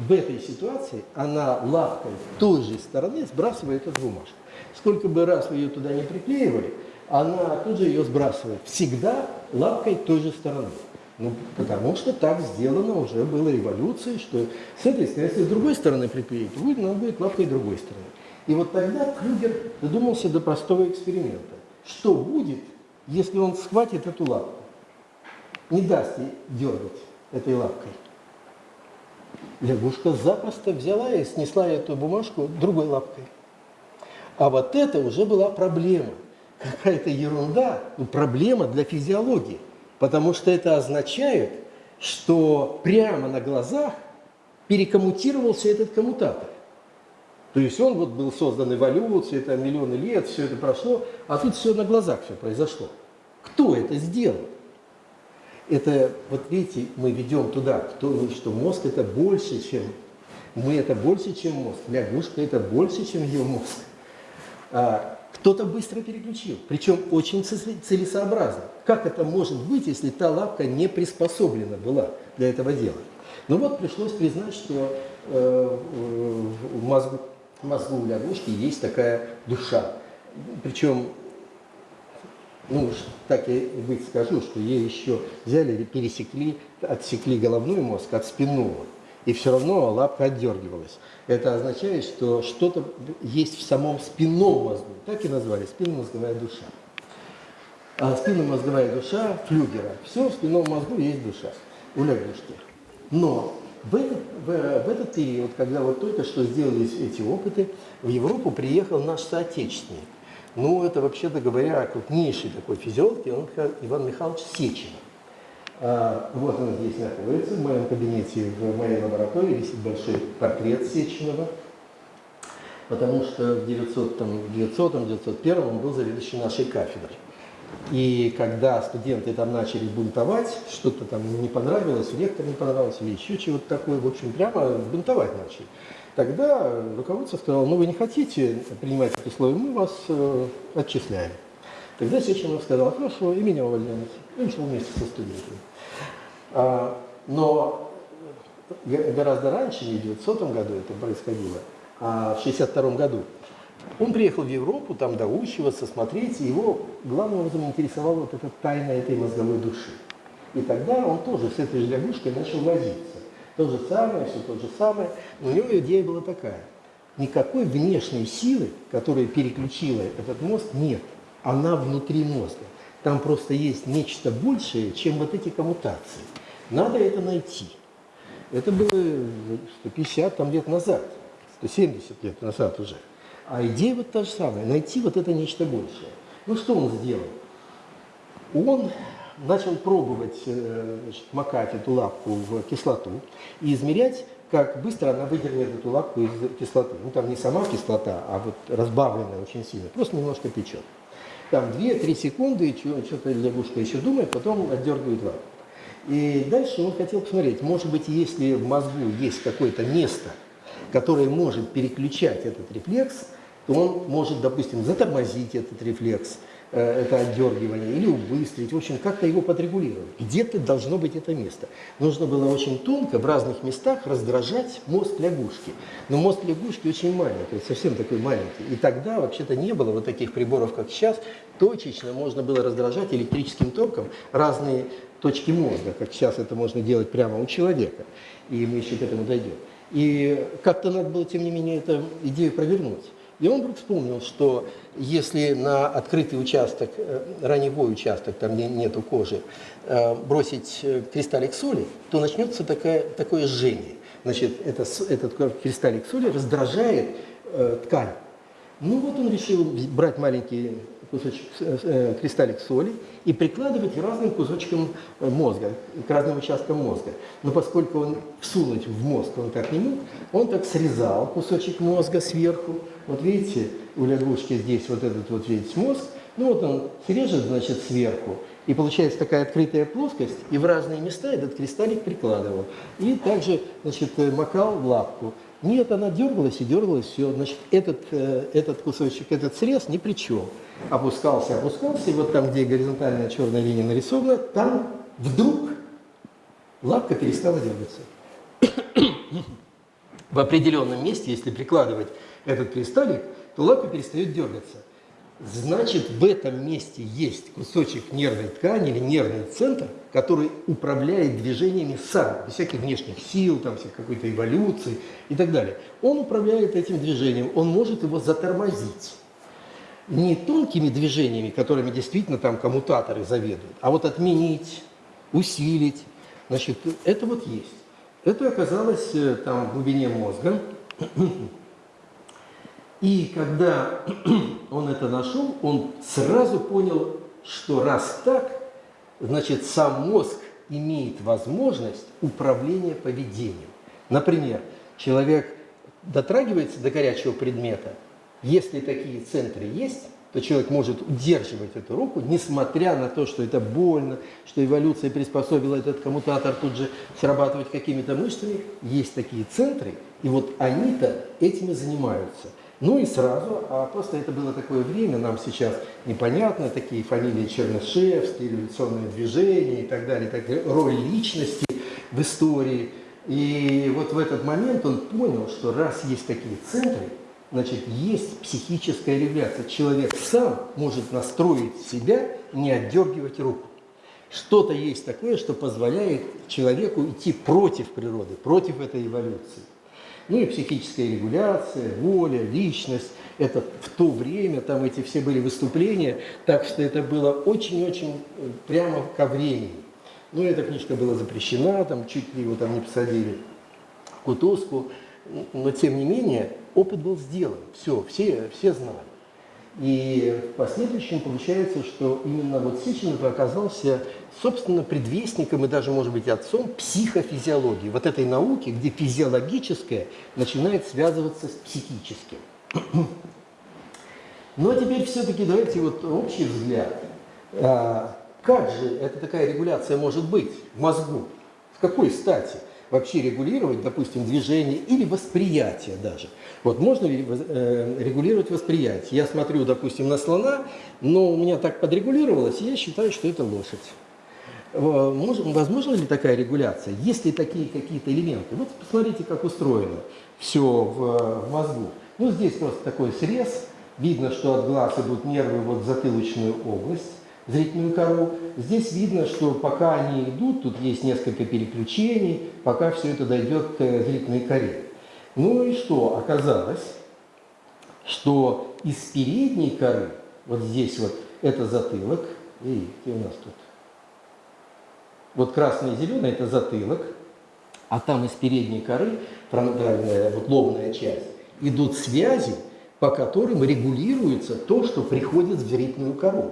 В этой ситуации она лапкой той же стороны сбрасывает эту бумажку. Сколько бы раз вы ее туда не приклеивали, она тут же ее сбрасывает. Всегда лапкой той же стороны. Ну, потому что так сделано уже было эволюцией, что с если с другой стороны приклеить, будет, она будет лапкой другой стороны. И вот тогда Крюгер додумался до простого эксперимента. Что будет, если он схватит эту лапку, не даст ей дергать этой лапкой? Лягушка запросто взяла и снесла эту бумажку другой лапкой. А вот это уже была проблема. Какая-то ерунда, ну, проблема для физиологии. Потому что это означает, что прямо на глазах перекоммутировался этот коммутатор. То есть он вот был создан эволюцией, это миллионы лет, все это прошло, а тут все на глазах все произошло. Кто это сделал? Это, вот видите, мы ведем туда, кто, что мозг это больше, чем мы это больше, чем мозг, лягушка это больше, чем ее мозг. А, кто-то быстро переключил, причем очень целесообразно. Как это может быть, если та лапка не приспособлена была для этого дела? Ну вот пришлось признать, что э, в мозгу, в мозгу лягушки есть такая душа. Причем ну так и быть скажу, что ей еще взяли пересекли, отсекли головной мозг от спинного. И все равно лапка отдергивалась. Это означает, что что-то есть в самом спинном мозгу. Так и назвали, спинномозговая душа. А спинномозговая душа флюгера. Все в спинном мозгу есть душа у лягушки. Но в этот, в, в этот период, когда вот только что сделались эти опыты, в Европу приехал наш соотечественник. Ну, это, вообще-то говоря, крупнейший такой физиолог Иван, Миха- Иван Михайлович Сеченов. А, вот он здесь находится, в моем кабинете, в моей лаборатории висит большой портрет Сеченова, потому что в 900-901 он был заведующий нашей кафедрой. И когда студенты там начали бунтовать, что-то там не понравилось, ректор не понравился или еще чего-то такое, в общем, прямо бунтовать начали. Тогда руководство сказало, ну вы не хотите принимать эти условия, мы вас э, отчисляем. Тогда Сеченов сказал, хорошо, и меня увольняют. И ушел вместе со студентами. А, но гораздо раньше, не в 900 году это происходило, а в 62 году, он приехал в Европу, там доучиваться, смотреть, и его главным образом интересовала вот эта тайна этой мозговой души. И тогда он тоже с этой же лягушкой начал возиться. То же самое, все то же самое. Но у него идея была такая. Никакой внешней силы, которая переключила этот мозг, нет. Она внутри мозга. Там просто есть нечто большее, чем вот эти коммутации. Надо это найти. Это было 150 там, лет назад, 170 лет назад уже. А идея вот та же самая, найти вот это нечто большее. Ну что он сделал? Он начал пробовать э, значит, макать эту лапку в кислоту и измерять, как быстро она выдернет эту лапку из кислоты. Ну там не сама кислота, а вот разбавленная очень сильно, просто немножко печет. Там 2-3 секунды, что-то лягушка еще думает, потом отдергивает лапку. И дальше он хотел посмотреть, может быть, если в мозгу есть какое-то место, которое может переключать этот рефлекс, то он может, допустим, затормозить этот рефлекс, это отдергивание, или убыстрить, в общем, как-то его подрегулировать. Где-то должно быть это место. Нужно было очень тонко в разных местах раздражать мозг лягушки. Но мозг лягушки очень маленький, совсем такой маленький. И тогда вообще-то не было вот таких приборов, как сейчас. Точечно можно было раздражать электрическим током разные точки мозга, как сейчас это можно делать прямо у человека. И мы еще к этому дойдем. И как-то надо было, тем не менее, эту идею провернуть. И он вдруг вспомнил, что если на открытый участок, э, раневой участок, там нету кожи, э, бросить э, кристаллик соли, то начнется такая, такое жжение. Значит, это, этот кристаллик соли раздражает э, ткань. Ну вот он решил брать маленький кусочек, э, э, кристаллик соли и прикладывать к разным кусочкам э, мозга, к разным участкам мозга. Но поскольку он всунуть в мозг он так не мог, он так срезал кусочек мозга сверху. Вот видите, у лягушки здесь вот этот вот весь мозг. Ну вот он срежет, значит, сверху, и получается такая открытая плоскость, и в разные места этот кристаллик прикладывал. И также, значит, э, макал в лапку. Нет, она дергалась и дергалась, все. Значит, этот, э, этот кусочек, этот срез ни при чем. Опускался, опускался, и вот там, где горизонтальная черная линия нарисована, там вдруг лапка перестала дергаться. В определенном месте, если прикладывать этот кристаллик, то лапка перестает дергаться. Значит, в этом месте есть кусочек нервной ткани или нервный центр, который управляет движениями сам, без всяких внешних сил, там, всякой какой-то эволюции и так далее. Он управляет этим движением, он может его затормозить. Не тонкими движениями, которыми действительно там коммутаторы заведуют, а вот отменить, усилить. Значит, это вот есть. Это оказалось э, там в глубине мозга. И когда <clears throat> он это нашел, он сразу понял, что раз так, значит, сам мозг имеет возможность управления поведением. Например, человек дотрагивается до горячего предмета, если такие центры есть, то человек может удерживать эту руку, несмотря на то, что это больно, что эволюция приспособила этот коммутатор тут же срабатывать какими-то мышцами. Есть такие центры, и вот они-то этими занимаются. Ну и сразу, а просто это было такое время, нам сейчас непонятно, такие фамилии Чернышевский, революционное движение и так далее, так далее, роль личности в истории. И вот в этот момент он понял, что раз есть такие центры, значит, есть психическая регуляция. Человек сам может настроить себя, не отдергивать руку. Что-то есть такое, что позволяет человеку идти против природы, против этой эволюции. Ну и психическая регуляция, воля, личность. Это в то время, там эти все были выступления, так что это было очень-очень э, прямо ко времени. Ну, эта книжка была запрещена, там чуть ли его там не посадили в кутузку, но тем не менее опыт был сделан, все, все, все знали. И в последующем получается, что именно вот Сеченов оказался, собственно, предвестником и даже, может быть, отцом психофизиологии, вот этой науки, где физиологическое начинает связываться с психическим. <clears throat> А теперь все-таки давайте вот общий взгляд. А, Как же эта такая регуляция может быть в мозгу? С какой стати? Вообще регулировать, допустим, движение или восприятие даже. Вот можно ли э, регулировать восприятие? Я смотрю, допустим, на слона, но у меня так подрегулировалось, и я считаю, что это лошадь. Возможно ли такая регуляция? Есть ли такие какие-то элементы? Вот посмотрите, как устроено все в, в мозгу. Ну, здесь просто такой срез. Видно, что от глаз идут нервы вот в затылочную область, зрительную кору. Здесь видно, что пока они идут, тут есть несколько переключений, пока все это дойдет к зрительной коре. Ну и что? Оказалось, что из передней коры, вот здесь вот, это затылок, где у нас тут? Вот красный и зеленый – это затылок, а там из передней коры, фронтальная, вот лобная часть, идут связи, по которым регулируется то, что приходит в зрительную кору.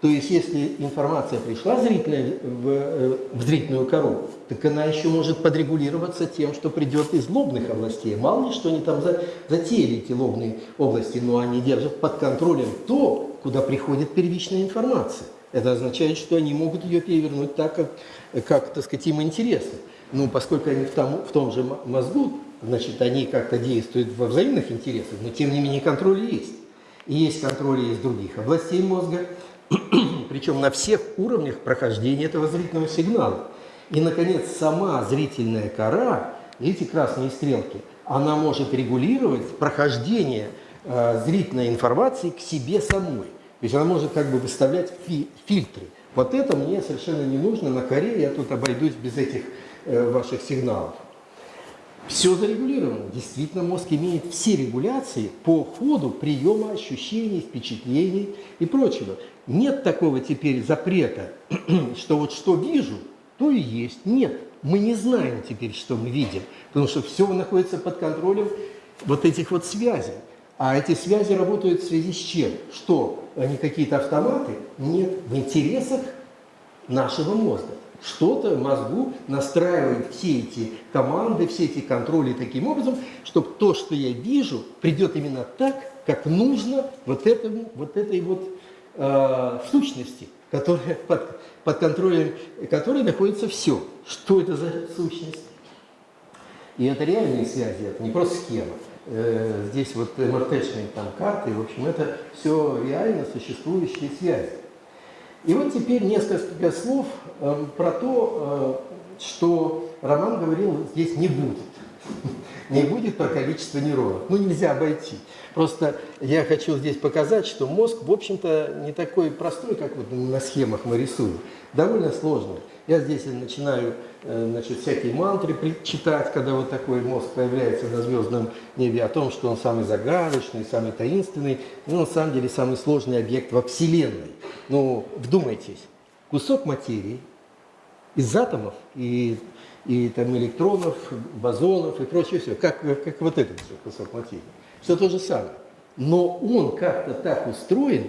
То есть, если информация пришла зрительная в, э, в зрительную кору, так она еще может подрегулироваться тем, что придет из лобных областей. Мало ли, что они там за, затеяли, эти лобные области, но они держат под контролем то, куда приходит первичная информация. Это означает, что они могут ее перевернуть так, как, как так сказать, им интересно. Ну, поскольку они в том, в том же мозгу, значит, они как-то действуют во взаимных интересах, но тем не менее контроль есть. И есть контроль из других областей мозга, причем на всех уровнях прохождения этого зрительного сигнала. И, наконец, сама зрительная кора, эти красные стрелки, она может регулировать прохождение э, зрительной информации к себе самой. То есть она может как бы выставлять фи фильтры. Вот это мне совершенно не нужно на коре, я тут обойдусь без этих э, ваших сигналов. Все зарегулировано. Действительно, мозг имеет все регуляции по ходу приема ощущений, впечатлений и прочего. Нет такого теперь запрета, <clears throat> что вот что вижу, то и есть. Нет, мы не знаем теперь, что мы видим, потому что все находится под контролем вот этих вот связей. А эти связи работают в связи с чем? Что? Они какие-то автоматы? Нет, в интересах нашего мозга. Что-то мозгу настраивает все эти команды, все эти контроли таким образом, чтобы то, что я вижу, придет именно так, как нужно вот, этому, вот этой вот э, сущности, которая под, под контролем которой находится все. Что это за сущность? И это реальные связи, это не просто схема. Э, здесь вот МРТ-шные там карты, в общем, это все реально существующие связи. И вот теперь несколько слов э, про то, что Роман говорил, здесь не будет. <laughs> Не будет про количество нейронов. Ну, нельзя обойти. Просто я хочу здесь показать, что мозг, в общем-то, не такой простой, как вот на схемах мы рисуем. Довольно сложный. Я здесь начинаю э, значит, всякие мантры читать, когда вот такой мозг появляется на звездном небе, о том, что он самый загадочный, самый таинственный, но на самом деле самый сложный объект во Вселенной. Ну, вдумайтесь, кусок материи из атомов и, и там электронов, бозонов и прочее все, как, как вот этот кусок материи. Все то же самое. Но он как-то так устроен,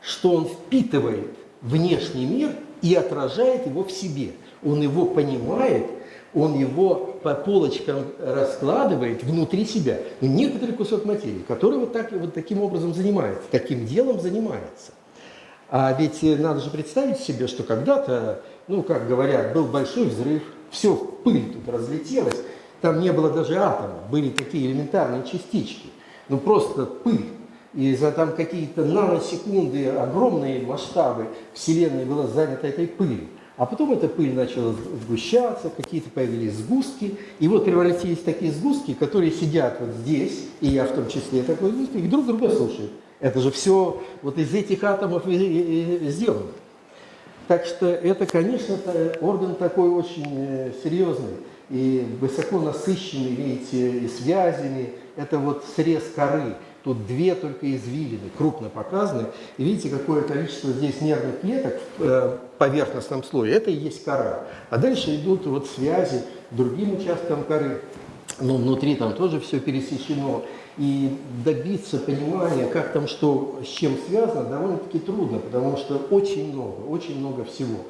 что он впитывает внешний мир и отражает его в себе. Он его понимает, он его по полочкам раскладывает внутри себя. Но некоторый кусок материи, который вот, так, вот таким образом занимается, таким делом занимается. А ведь надо же представить себе, что когда-то, ну, как говорят, был большой взрыв, все в пыль тут разлетелось, там не было даже атома, были такие элементарные частички, ну просто пыль. И за там какие-то наносекунды, огромные масштабы Вселенной было занято этой пылью. А потом эта пыль начала сгущаться, какие-то появились сгустки. И вот превратились такие сгустки, которые сидят вот здесь, и я в том числе такой сгусток, и друг друга слушают. Это же все вот из этих атомов сделано. Так что это, конечно, орган такой очень э, серьезный и высоко насыщенный, видите, и связями. Это вот срез коры. Тут две только извилины, крупно показаны. И видите, какое количество здесь нервных клеток в э, поверхностном слое. Это и есть кора. А дальше идут вот связи другим участкам коры. Но внутри там тоже все пересечено. И добиться понимания, как там что с чем связано, довольно-таки трудно, потому что очень много, очень много всего.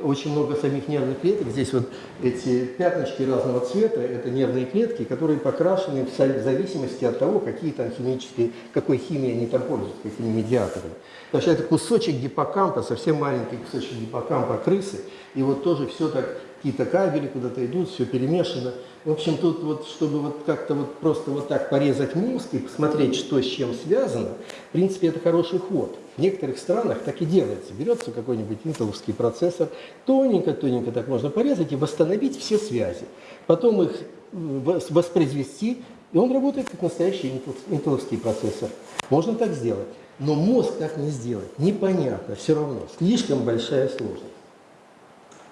Очень много самих нервных клеток. Здесь вот эти пятнышки разного цвета, это нервные клетки, которые покрашены в зависимости от того, какие там химические, какой химией они там пользуются, какими медиаторами. Так что это кусочек гиппокампа, совсем маленький кусочек гиппокампа крысы, и вот тоже все так, какие-то кабели куда-то идут, все перемешано. В общем, тут вот, чтобы вот как-то вот просто вот так порезать мозг и посмотреть, что с чем связано, в принципе, это хороший ход. В некоторых странах так и делается. Берется какой-нибудь интеловский процессор, тоненько-тоненько так можно порезать и восстановить все связи. Потом их вос- воспроизвести, и он работает как настоящий интел- интеловский процессор. Можно так сделать. Но мозг так не сделать. Непонятно, все равно. Слишком большая сложность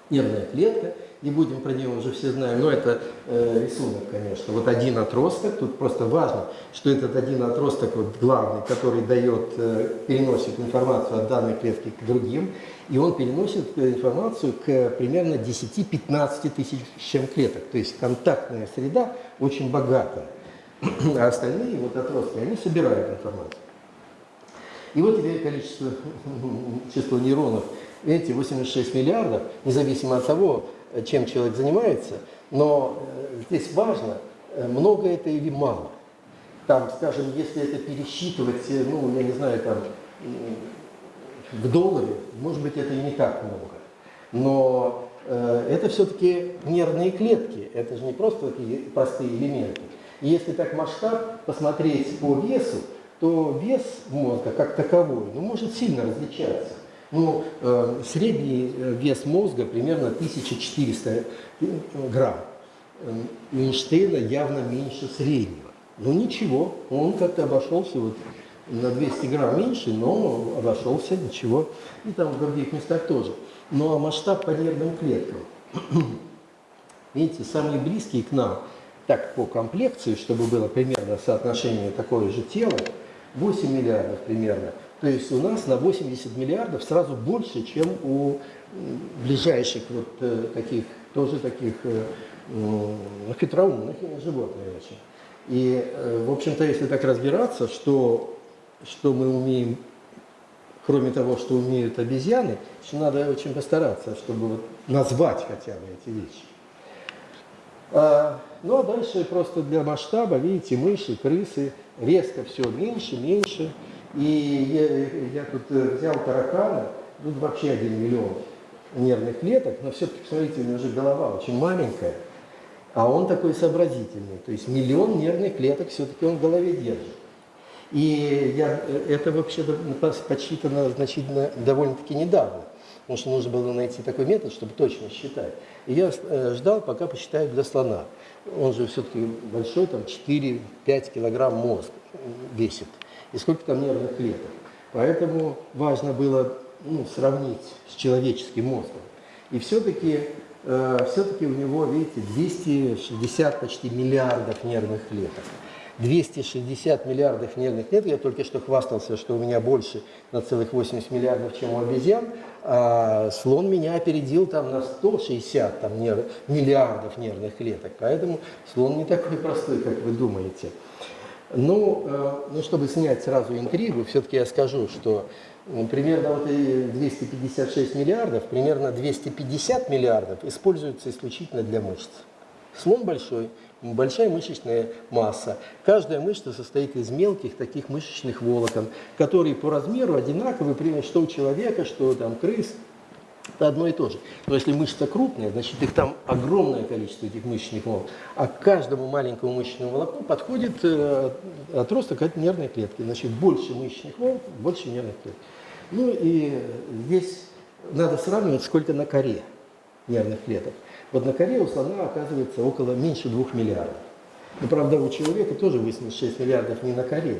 нервная клетка, не будем про нее уже все знаем, но это э, рисунок, конечно. Вот один отросток, тут просто важно, что этот один отросток вот главный, который дает, э, переносит информацию от данной клетки к другим, и он переносит э, информацию к примерно 10-15 тысячам клеток. То есть контактная среда очень богатая. А остальные вот отростки, они собирают информацию. И вот тебе количество, <laughs> число нейронов, видите, 86 миллиардов, независимо от того, чем человек занимается, но э, здесь важно, э, много это или мало. Там, скажем, если это пересчитывать, э, ну, я не знаю, там, в долларе, может быть, это и не так много. Но э, это все-таки нервные клетки, это же не просто такие простые элементы. И если так масштаб посмотреть по весу, то вес мозга как таковой ну, может сильно различаться. Ну, э, средний э, вес мозга примерно 1400 грамм. Э, У Эйнштейна явно меньше среднего. Ну ничего, он как-то обошелся вот на 200 грамм меньше, но обошелся, ничего. И там в других местах тоже. Ну а масштаб по нервным клеткам. <clears throat> Видите, самые близкие к нам, так по комплекции, чтобы было примерно соотношение такое же тела, 8 миллиардов примерно. То есть у нас на 80 миллиардов сразу больше, чем у ближайших вот э, таких, тоже таких э, м, хитроумных животных очень. И, э, в общем-то, если так разбираться, что, что мы умеем, кроме того, что умеют обезьяны, еще надо очень постараться, чтобы вот назвать хотя бы эти вещи. А, ну а дальше просто для масштаба, видите, мыши, крысы, резко все меньше, меньше. И я, я тут э, взял таракана, тут вообще один миллион нервных клеток, но все-таки, посмотрите, у него же голова очень маленькая, а он такой сообразительный. То есть миллион нервных клеток все-таки он в голове держит. И я, э, это вообще подсчитано значительно довольно-таки недавно, потому что нужно было найти такой метод, чтобы точно считать. И я э, ждал, пока посчитают для слона. Он же все-таки большой, там 4-5 килограмм мозг весит. И сколько там нервных клеток. Поэтому важно было ну, сравнить с человеческим мозгом. И все-таки э, все-таки у него, видите, 260 почти миллиардов нервных клеток. 260 миллиардов нервных клеток, я только что хвастался, что у меня больше на целых 80 миллиардов, чем у обезьян, а слон меня опередил там на 160 там, нерв, миллиардов нервных клеток, поэтому слон не такой простой, как вы думаете. Ну, э, ну, чтобы снять сразу интригу, все-таки я скажу, что примерно вот и 256 миллиардов, примерно 250 миллиардов используются исключительно для мышц. Слон большой, большая мышечная масса. Каждая мышца состоит из мелких таких мышечных волокон, которые по размеру одинаковы, примерно что у человека, что там крыс. Это одно и то же. Но если мышца крупная, значит их там огромное количество этих мышечных волокон. А к каждому маленькому мышечному волокну подходит э, отросток от нервной клетки. Значит, больше мышечных волокон, больше нервных клеток. Ну и здесь надо сравнивать, сколько на коре нервных клеток. Вот на коре у слона оказывается около меньше 2 миллиардов. Но, правда, у человека тоже 86 миллиардов не на коре,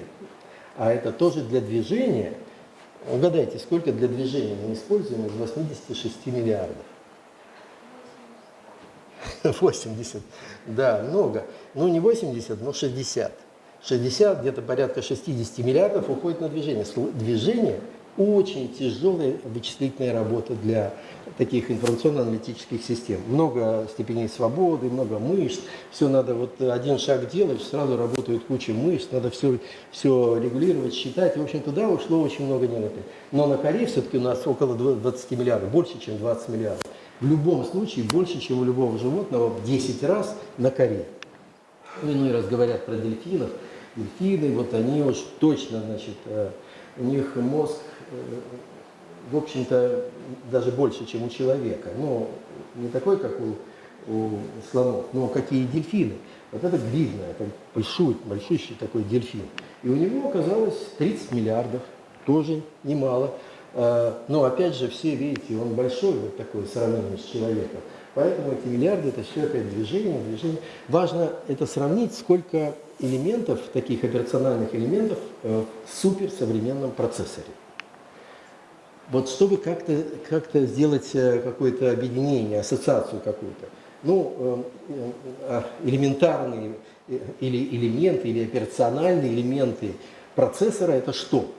а это тоже для движения. Угадайте, сколько для движения мы используем из 86 миллиардов? 80. Да, много. Ну, не 80, но 60. 60, где-то порядка 60 миллиардов уходит на движение. Движение – очень тяжелая вычислительная работа для таких информационно-аналитических систем. Много степеней свободы, много мышц. Все надо, вот один шаг делаешь, сразу работает куча мышц, надо все, все регулировать, считать. В общем, туда ушло очень много нервов. Но на коре все-таки у нас около 20 миллиардов, больше, чем 20 миллиардов. в любом случае больше, чем у любого животного в 10 раз на коре. Ну, иной раз говорят про дельфинов. Дельфины, вот они уж точно, значит, э, у них мозг, э, в общем-то, даже больше, чем у человека. Ну, не такой, как у, у слонов, но какие дельфины. Вот это видно, это большой, большущий такой дельфин. И у него оказалось 30 миллиардов, тоже немало. Э, Но опять же, все видите, он большой, вот такой, в сравнении с человеком. Поэтому эти миллиарды, это все опять движение, движение. Важно это сравнить, сколько элементов, таких операциональных элементов э, в суперсовременном процессоре. Вот чтобы как-то как сделать э, какое-то объединение, ассоциацию какую-то, ну, э, элементарные или элементы, или операциональные элементы процессора – это что?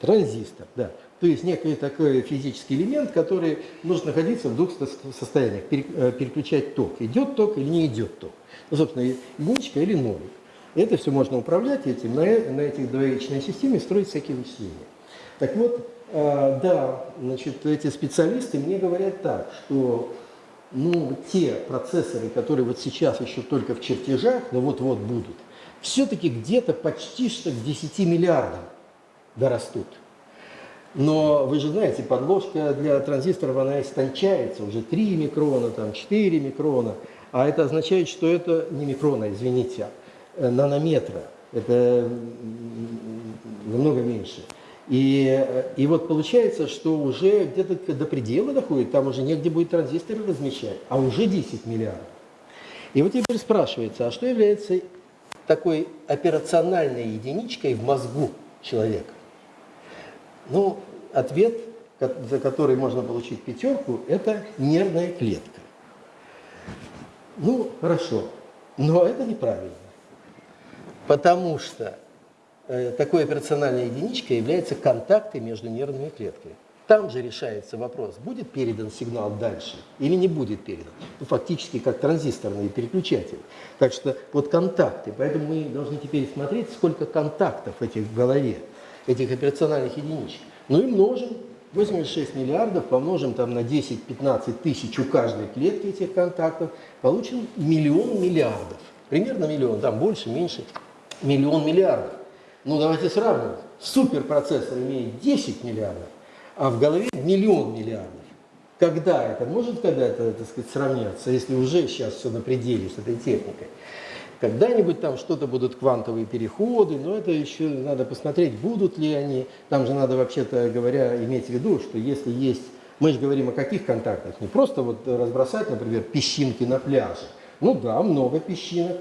Транзистор, да. То есть некий такой физический элемент, который может находиться в двух состояниях, э, переключать ток. Идет ток или не идет ток. Ну, собственно, единичка или ноль. Это все можно управлять этим, на, на этих двоичной системе строить всякие вычисления. Так вот, э, да, значит, эти специалисты мне говорят так, что ну, те процессоры, которые вот сейчас еще только в чертежах, но вот-вот будут, все-таки где-то почти что к 10 миллиардам дорастут. Но вы же знаете, подложка для транзисторов, она истончается, уже 3 микрона, там 4 микрона, а это означает, что это не микрона, извините, а нанометра, это намного меньше. И, и вот получается, что уже где-то до предела доходит, там уже негде будет транзисторы размещать, а уже 10 миллиардов. И вот теперь спрашивается, а что является такой операциональной единичкой в мозгу человека? Ну, ответ, за который можно получить пятерку, это нервная клетка. Ну, хорошо, но это неправильно. Потому что э, такой операциональной единичкой является контакты между нервными клетками. Там же решается вопрос, будет передан сигнал дальше или не будет передан. Ну, фактически как транзисторный переключатель. Так что вот контакты. Поэтому мы должны теперь смотреть, сколько контактов этих в голове этих операциональных единичек. Ну и множим. 86 миллиардов помножим там на 10-15 тысяч у каждой клетки этих контактов, получим миллион миллиардов. Примерно миллион, там больше, меньше, миллион миллиардов. Ну давайте сравним. Суперпроцессор имеет 10 миллиардов, а в голове миллион миллиардов. Когда это? Может когда-то, так сказать, сравняться, если уже сейчас все на пределе с этой техникой? Когда-нибудь там что-то будут квантовые переходы, но это еще надо посмотреть, будут ли они. Там же надо, вообще-то говоря, иметь в виду, что если есть... Мы же говорим о каких контактах? Не просто вот разбросать, например, песчинки на пляже. Ну да, много песчинок,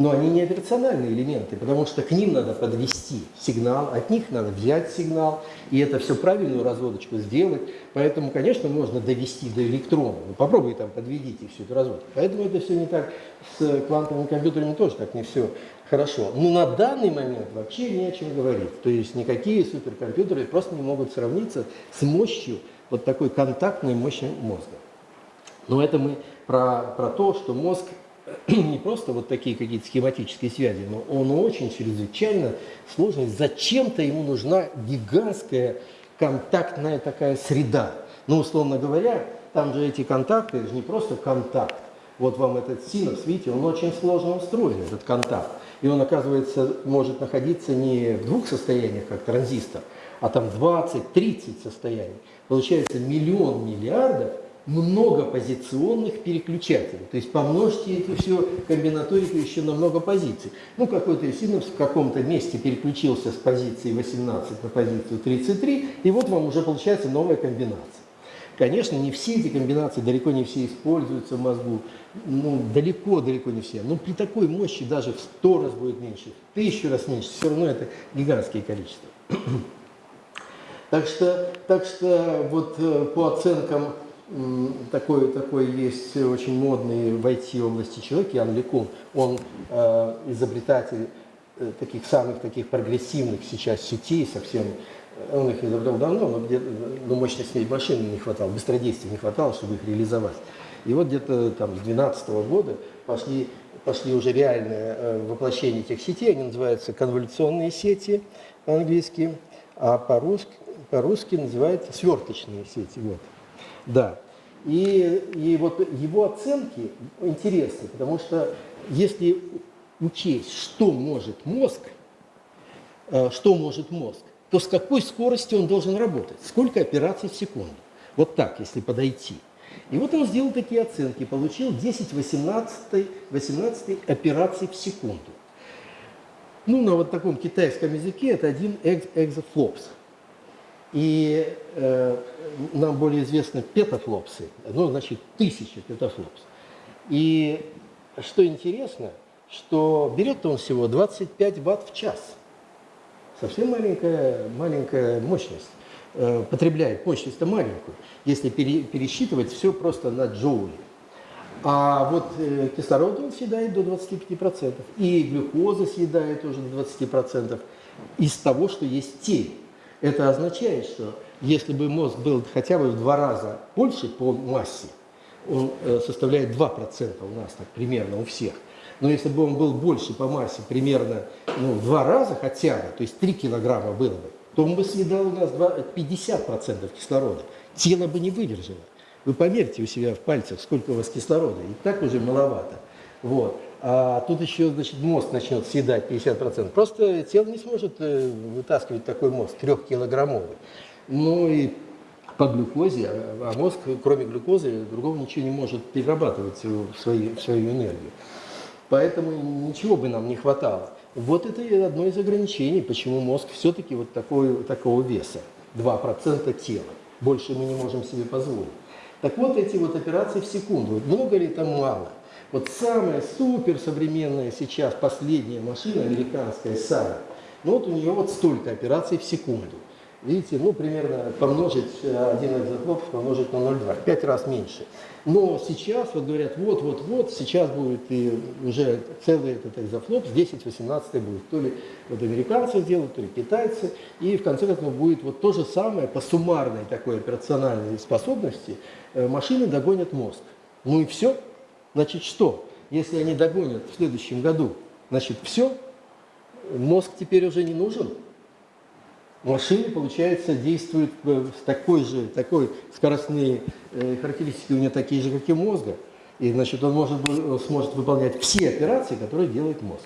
но они не операциональные элементы, потому что к ним надо подвести сигнал, от них надо взять сигнал, и это все правильную разводочку сделать. Поэтому, конечно, можно довести до электрона. Ну, попробуй там подведите всю эту разводку. Поэтому это все не так. С квантовыми компьютерами тоже так не все хорошо. Но на данный момент вообще не о чем говорить. То есть никакие суперкомпьютеры просто не могут сравниться с мощью вот такой контактной мощи мозга. Но это мы про, про то, что мозг <clears throat> не просто вот такие какие-то схематические связи, но он очень чрезвычайно сложный. Зачем-то ему нужна гигантская контактная такая среда. Ну, условно говоря, там же эти контакты, это же не просто контакт. Вот вам этот синус, видите, он очень сложно устроен, этот контакт. И он, оказывается, может находиться не в двух состояниях, как транзистор, а там 20-30 состояний. Получается миллион миллиардов – многопозиционных переключателей. То есть помножьте эту всю комбинаторику еще на много позиций. Ну, какой-то синапс в каком-то месте переключился с позиции 18 на позицию 33, и вот вам уже получается новая комбинация. Конечно, не все эти комбинации, далеко не все используются в мозгу, ну, далеко-далеко не все. Но при такой мощи даже в 100 раз будет меньше, в тысячу раз меньше, все равно это гигантские количества. <clears throat> Так что, так что вот э, по оценкам такой, такой есть очень модный в IT-области человек, Ян Лекун. Он э, изобретатель э, таких самых таких прогрессивных сейчас сетей совсем. Он их изобрел давно, но, где, но мощности машины не хватало, быстродействия не хватало, чтобы их реализовать. И вот где-то там с 2012 года пошли, пошли уже реальное э, воплощение этих сетей. Они называются конволюционные сети по-английски, а по-русски по, -русски, по -русски называются сверточные сети. Вот. Да. И, и вот его оценки интересны, потому что если учесть, что может мозг, э, что может мозг, то с какой скоростью он должен работать, сколько операций в секунду. Вот так, если подойти. И вот он сделал такие оценки, получил 10-18 18 операций в секунду. Ну, на вот таком китайском языке это один экз экзофлопс. И э, нам более известны петафлопсы, ну, значит, тысяча петафлопс. И что интересно, что берет он всего 25 ватт в час. Совсем маленькая, маленькая мощность. Э, потребляет мощность-то маленькую, если пере, пересчитывать все просто на джоули. А вот э, кислород он съедает до 25%, и глюкоза съедает тоже до 20% из того, что есть теле. Это означает, что если бы мозг был хотя бы в два раза больше по массе, он э, составляет 2% у нас так примерно у всех. Но если бы он был больше по массе, примерно ну, в два раза хотя бы, то есть 3 килограмма было бы, то он бы съедал у нас 50% кислорода. Тело бы не выдержало. Вы померьте у себя в пальцах, сколько у вас кислорода, и так уже маловато. Вот. А тут еще, значит, мозг начнет съедать 50%. Просто тело не сможет э, вытаскивать такой мозг, трехкилограммовый. Ну и по глюкозе, а, а мозг, кроме глюкозы, другого ничего не может перерабатывать в, свои, в свою энергию. Поэтому ничего бы нам не хватало. Вот это и одно из ограничений, почему мозг все-таки вот такой, такого веса, 2% тела. Больше мы не можем себе позволить. Так вот эти вот операции в секунду, много ли это мало? Вот самая супер современная сейчас, последняя машина, американская САРА, ну вот у нее вот столько операций в секунду. Видите, ну примерно помножить один экзотлоп, помножить на 0,2, пять раз меньше. Но сейчас вот говорят, вот-вот-вот, сейчас будет и уже целый этот экзофлоп, с 10-18 будет. То ли вот американцы сделают, то ли китайцы. И в конце концов будет вот то же самое по суммарной такой операциональной способности э, машины догонят мозг. Ну и все. Значит, что? Если они догонят в следующем году, значит, все, мозг теперь уже не нужен. Машины, получается, действуют с такой же, такой скоростные э, характеристики у нее такие же, как и мозга. И, значит, он может, сможет выполнять все операции, которые делает мозг.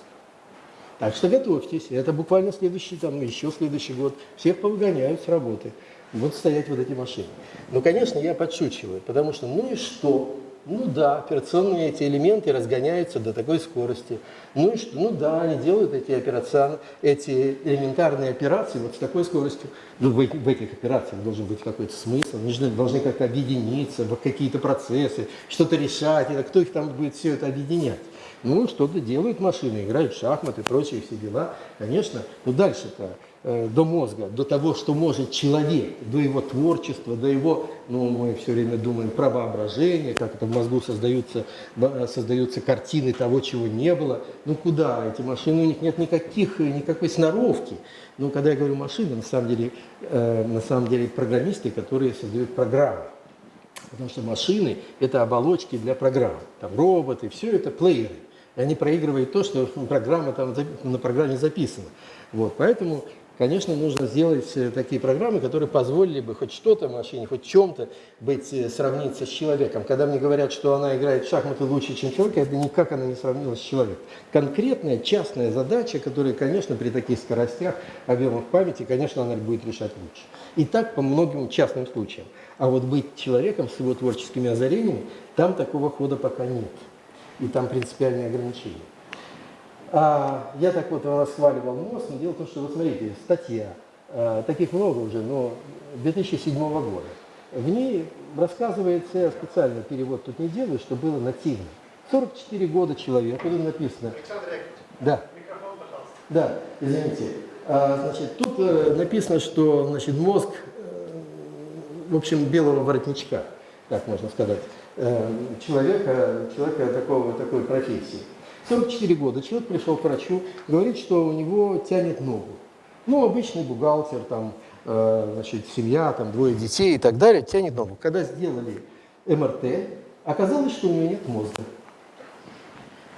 Так что готовьтесь. Это буквально следующий, там, еще следующий год. Всех повыгоняют с работы. Будут стоять вот эти машины. Ну, конечно, я подшучиваю, потому что, ну и что? Ну да, операционные эти элементы разгоняются до такой скорости. Ну и что? Ну да, они делают эти, операцион... эти элементарные операции вот с такой скоростью. Ну, в, в этих операциях должен быть какой-то смысл, они должны, должны как-то объединиться какие-то процессы, что-то решать. И кто их там будет все это объединять? Ну, что-то делают машины, играют в шахматы, прочие все дела. Конечно, ну дальше-то до мозга, до того, что может человек, до его творчества, до его, ну, мы все время думаем про как это в мозгу создаются, создаются картины того, чего не было. Ну, куда? Эти машины, у них нет никаких, никакой сноровки. Ну, когда я говорю машины, на самом деле, э, на самом деле программисты, которые создают программы. Потому что машины – это оболочки для программ. Там роботы, все это плееры. И они проигрывают то, что программа там на программе записана. Вот, поэтому Конечно, нужно сделать э, такие программы, которые позволили бы хоть что-то машине, хоть чем-то быть, э, сравниться с человеком. Когда мне говорят, что она играет в шахматы лучше, чем человек, это никак она не сравнилась с человеком. Конкретная частная задача, которая, конечно, при таких скоростях, объемах памяти, конечно, она будет решать лучше. И так по многим частным случаям. А вот быть человеком с его творческими озарениями, там такого хода пока нет. И там принципиальные ограничения. А, я так вот расхваливал мост, но дело в том, что, вот смотрите, статья, а, таких много уже, но 2007 года. В ней рассказывается, я специально перевод тут не делаю, что было нативно. 44 года человек, вот написано. Александр Яковлевич, Да. микрофон, пожалуйста. Да, извините. А, значит, тут э, написано, что значит, мозг, э, в общем, белого воротничка, так можно сказать, человека, человека такого, такой профессии. 44 года человек пришел к врачу, говорит, что у него тянет ногу. Ну, обычный бухгалтер, там, э, значит, семья, там, двое детей и так далее, тянет ногу. Когда сделали МРТ, оказалось, что у него нет мозга.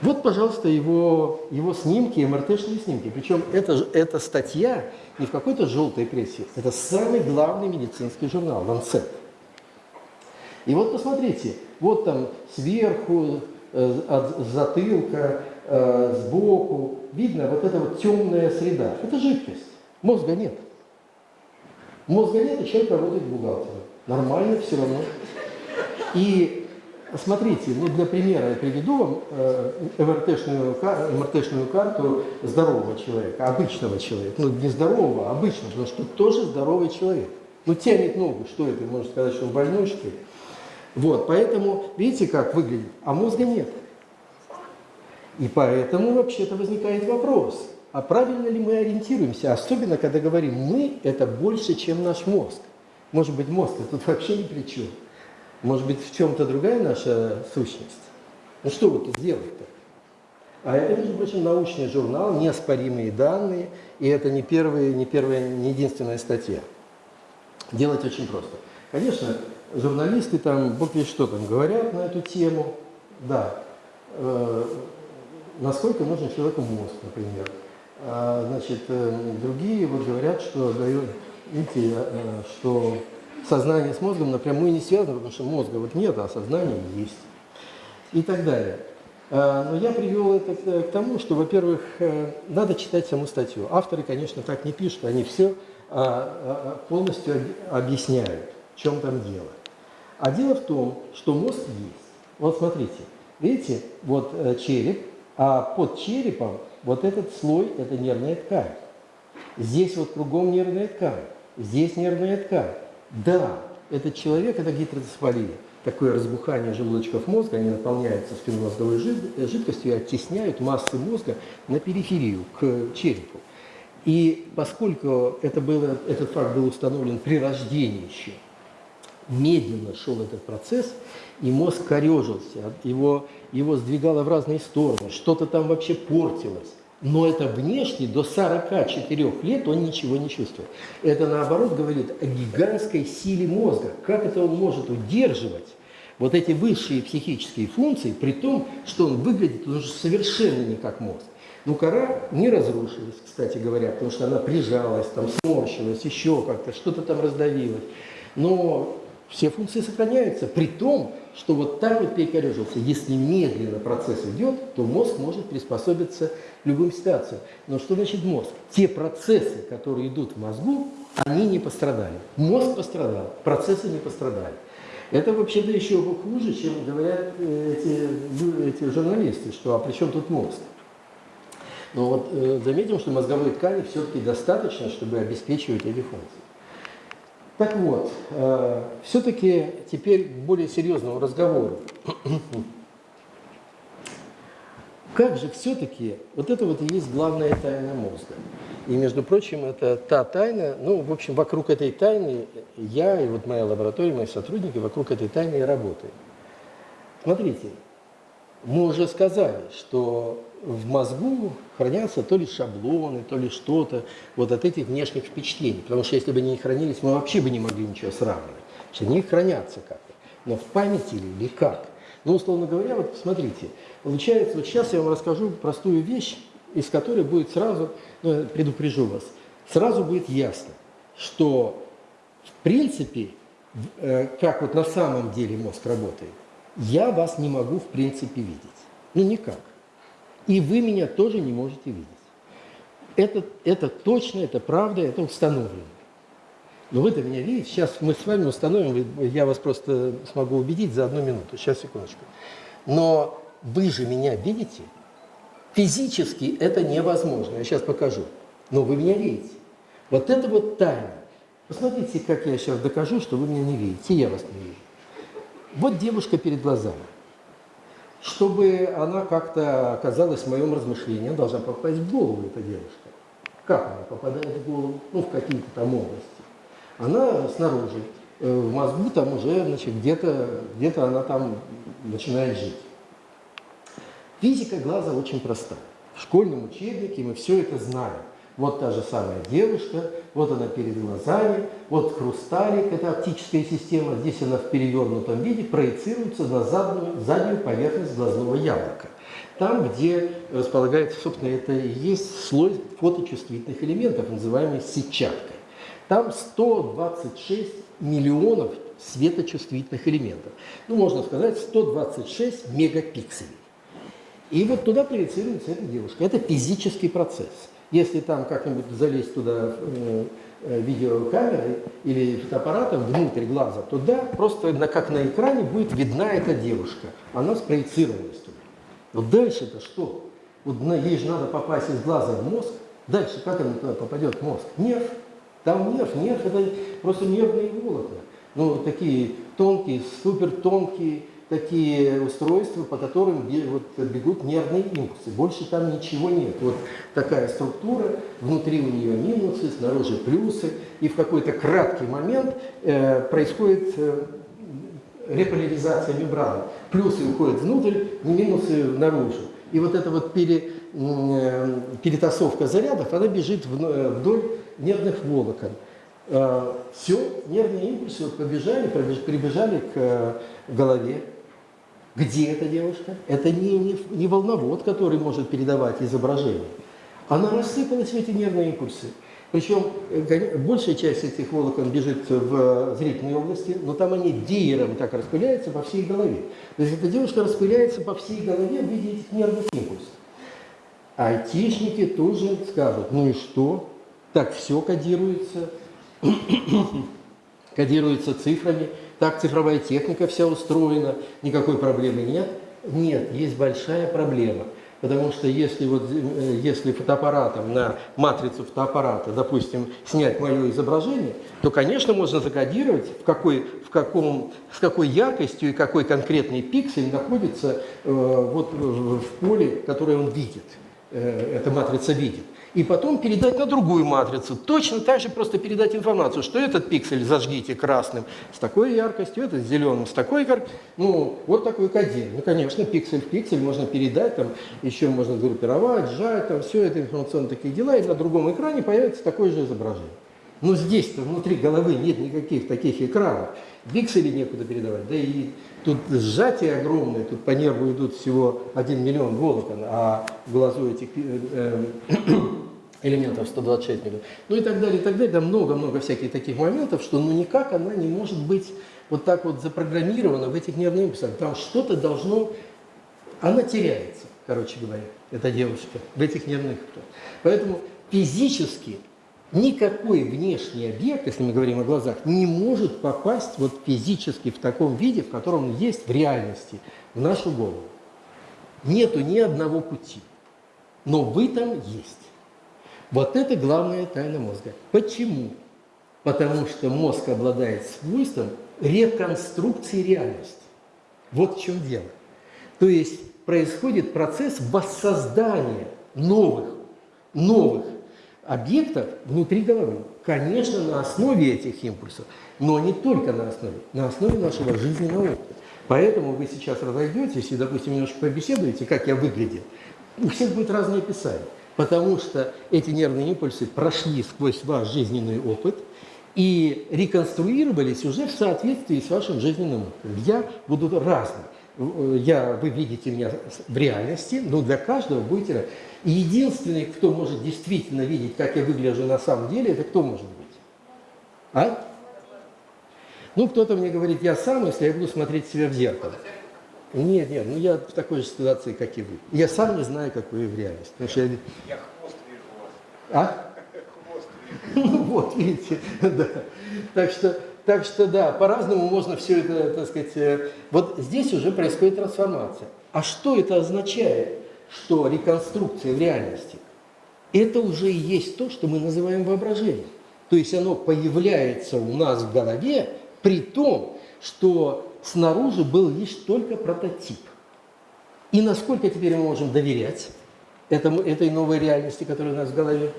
Вот, пожалуйста, его, его снимки, МРТ-шные снимки. Причем это, эта статья не в какой-то желтой прессе, это самый главный медицинский журнал, Lancet. И вот посмотрите, вот там сверху, от затылка, э, сбоку, видно вот эта вот темная среда. Это жидкость. Мозга нет. Мозга нет, и человек работает бухгалтером. Нормально все равно. И смотрите, ну для примера я приведу вам э, МРТ-шную, кар- карту здорового человека, обычного человека. Ну не здорового, а обычного, потому что тоже здоровый человек. Ну тянет ногу, что это, можно сказать, что он больной, что ли? Вот, поэтому, видите, как выглядит, а мозга нет. И поэтому вообще-то возникает вопрос, а правильно ли мы ориентируемся, особенно когда говорим «мы» – это больше, чем наш мозг. Может быть, мозг тут вообще ни при чем. Может быть, в чем-то другая наша сущность. Ну что вы тут делаете-то? А это, между прочим, научный журнал, неоспоримые данные, и это не первая, не первая, не единственная статья. Делать очень просто. Конечно, журналисты там, бог весь что там, говорят на эту тему. Да, э, насколько нужен человеку мозг, например. А, значит, э, другие вот говорят, что дают, видите, э, что сознание с мозгом напрямую не связано, потому что мозга вот нет, а сознание есть. И так далее. А, Но я привел это к- тому, что, во-первых, э, надо читать саму статью. Авторы, конечно, так не пишут, они все полностью об- объясняют, в чем там дело. А дело в том, что мозг есть. Вот смотрите, видите, вот э, череп, а под черепом вот этот слой – это нервная ткань. Здесь вот кругом нервная ткань, здесь нервная ткань. Да, этот человек – это гидроцефалия. Такое разбухание желудочков мозга, они наполняются спинномозговой жид- жидкостью и оттесняют массы мозга на периферию, к черепу. И поскольку это было, этот факт был установлен при рождении еще, медленно шел этот процесс, и мозг корежился, его, его сдвигало в разные стороны, что-то там вообще портилось. Но это внешне до 44 лет он ничего не чувствует. Это наоборот говорит о гигантской силе мозга. Как это он может удерживать вот эти высшие психические функции, при том, что он выглядит уже совершенно не как мозг. Ну, кора не разрушилась, кстати говоря, потому что она прижалась, там сморщилась, еще как-то, что-то там раздавилось. Но все функции сохраняются, при том, что вот так вот перекорежился. Если медленно процесс идет, то мозг может приспособиться к любым ситуациям. Но что значит мозг? Те процессы, которые идут в мозгу, они не пострадали. Мозг пострадал, процессы не пострадали. Это вообще-то еще хуже, чем говорят э, эти, лю- эти журналисты, что а при чем тут мозг? Но вот э, заметим, что мозговой ткани все-таки достаточно, чтобы обеспечивать эти функции. Так вот, э, все-таки теперь к более серьезному разговору. Как же все-таки, вот это вот и есть главная тайна мозга. И, между прочим, это та тайна, ну, в общем, вокруг этой тайны я и вот моя лаборатория, мои сотрудники вокруг этой тайны и работаем. Смотрите, мы уже сказали, что в мозгу хранятся то ли шаблоны, то ли что-то вот от этих внешних впечатлений. Потому что если бы они не хранились, мы вообще бы не могли ничего сравнивать. Что они хранятся как-то. Но в памяти ли или как? Ну, условно говоря, вот посмотрите, получается, вот сейчас я вам расскажу простую вещь, из которой будет сразу, ну, предупрежу вас, сразу будет ясно, что в принципе, э, как вот на самом деле мозг работает, я вас не могу в принципе видеть. Ну, никак. И вы меня тоже не можете видеть. Это, это точно, это правда, это установлено. Но вы-то меня видите. Сейчас мы с вами установим, я вас просто смогу убедить за одну минуту. Сейчас, секундочку. Но вы же меня видите. Физически это невозможно. Я сейчас покажу. Но вы меня видите. Вот это вот тайна. Посмотрите, как я сейчас докажу, что вы меня не видите, я вас не вижу. Вот девушка перед глазами. Чтобы она как-то оказалась в моем размышлении, она должна попасть в голову, эта девушка. Как она попадает в голову? Ну, в какие-то там области. Она снаружи, э, в мозгу там уже, значит, где-то где она там начинает жить. Физика глаза очень проста. В школьном учебнике мы все это знаем. Вот та же самая девушка, вот она перед глазами, вот хрусталик, это оптическая система, здесь она в перевернутом виде проецируется на заднюю, заднюю поверхность глазного яблока. Там, где располагается, собственно, это и есть слой фоточувствительных элементов, называемый сетчаткой. Там 126 миллионов светочувствительных элементов. Ну, можно сказать, 126 мегапикселей. И вот туда проецируется эта девушка. Это физический процесс. Если там как-нибудь залезть туда э, э, видеокамерой или фотоаппаратом внутрь глаза, то да, просто как на экране будет видна эта девушка. Она спроецировалась туда. Вот дальше-то что? Вот на, ей же надо попасть из глаза в мозг. Дальше как она туда попадет в мозг? Нерв. Там нерв. Нерв это просто нервные волокна. Ну, такие тонкие, супер тонкие такие устройства, по которым вот, бегут нервные импульсы. Больше там ничего нет. Вот такая структура, внутри у нее минусы, снаружи плюсы. И в какой-то краткий момент э, происходит э, реполяризация мембраны. Плюсы уходят внутрь, минусы наружу. И вот эта вот пере, э, перетасовка зарядов, она бежит э, вдоль нервных волокон. Э, Все, нервные импульсы вот побежали, прибежали к голове. Где эта девушка? Это не, не, не волновод, который может передавать изображение. Она рассыпалась в эти нервные импульсы. Причем большая часть этих волокон бежит в зрительной области, но там они диером так распыляются по всей голове. То есть эта девушка распыляется по всей голове в виде этих нервных импульсов. Айтишники тоже скажут, ну и что? Так все кодируется, <clears throat> кодируется цифрами, так цифровая техника вся устроена, никакой проблемы нет. Нет, есть большая проблема – Потому что если, вот, э, если фотоаппаратом на матрицу фотоаппарата, допустим, снять мое изображение, то, конечно, можно закодировать, в какой, в каком, с какой яркостью и какой конкретный пиксель находится э, вот, в поле, которое он видит, э, эта матрица видит и потом передать на другую матрицу. Точно так же просто передать информацию, что этот пиксель зажгите красным с такой яркостью, этот зеленым с такой яркостью. Ну, вот такой кодин. Ну, конечно, пиксель в пиксель можно передать, там еще можно группировать, сжать, там все это информационные такие дела, и на другом экране появится такое же изображение. Но здесь-то внутри головы нет никаких таких экранов. Пиксели некуда передавать, да и тут сжатие огромное, тут по нерву идут всего 1 миллион волокон, а в глазу этих э, э, <clears throat> элементов 126 миллионов. Ну и так далее, и так далее. Там много-много всяких таких моментов, что ну никак она не может быть вот так вот запрограммирована в этих нервных импульсах. Там что-то должно... Она теряется, короче говоря, эта девушка, в этих нервных. Поэтому физически никакой внешний объект, если мы говорим о глазах, не может попасть вот физически в таком виде, в котором он есть в реальности, в нашу голову. Нету ни одного пути. Но вы там есть. Вот это главная тайна мозга. Почему? Потому что мозг обладает свойством реконструкции реальности. Вот в чем дело. То есть происходит процесс воссоздания новых, новых объектов внутри головы. Конечно, на основе этих импульсов, но не только на основе, на основе нашего жизненного опыта. Поэтому вы сейчас разойдетесь и, допустим, немножко побеседуете, как я выглядел. У всех будет разное описание потому что эти нервные импульсы прошли сквозь ваш жизненный опыт и реконструировались уже в соответствии с вашим жизненным опытом. Я буду разным. Я, вы видите меня в реальности, но для каждого будете. И единственный, кто может действительно видеть, как я выгляжу на самом деле, это кто может быть? А? Ну, кто-то мне говорит, я сам, если я буду смотреть себя в зеркало. Нет, нет, ну я в такой же ситуации, как и вы. Я сам не знаю, как вы в реальности. Потому что я... я хвост вижу у вас. А? Хвост вижу. <laughs> Ну вот, видите, <laughs> да. Так что, так что да, по-разному можно все это, так сказать... э, Вот здесь уже происходит трансформация. А что это означает, что реконструкция в реальности? Это уже и есть то, что мы называем воображением. То есть оно появляется у нас в голове, при том, что снаружи был лишь только прототип. И насколько теперь мы можем доверять этому, этой новой реальности, которая у нас в голове?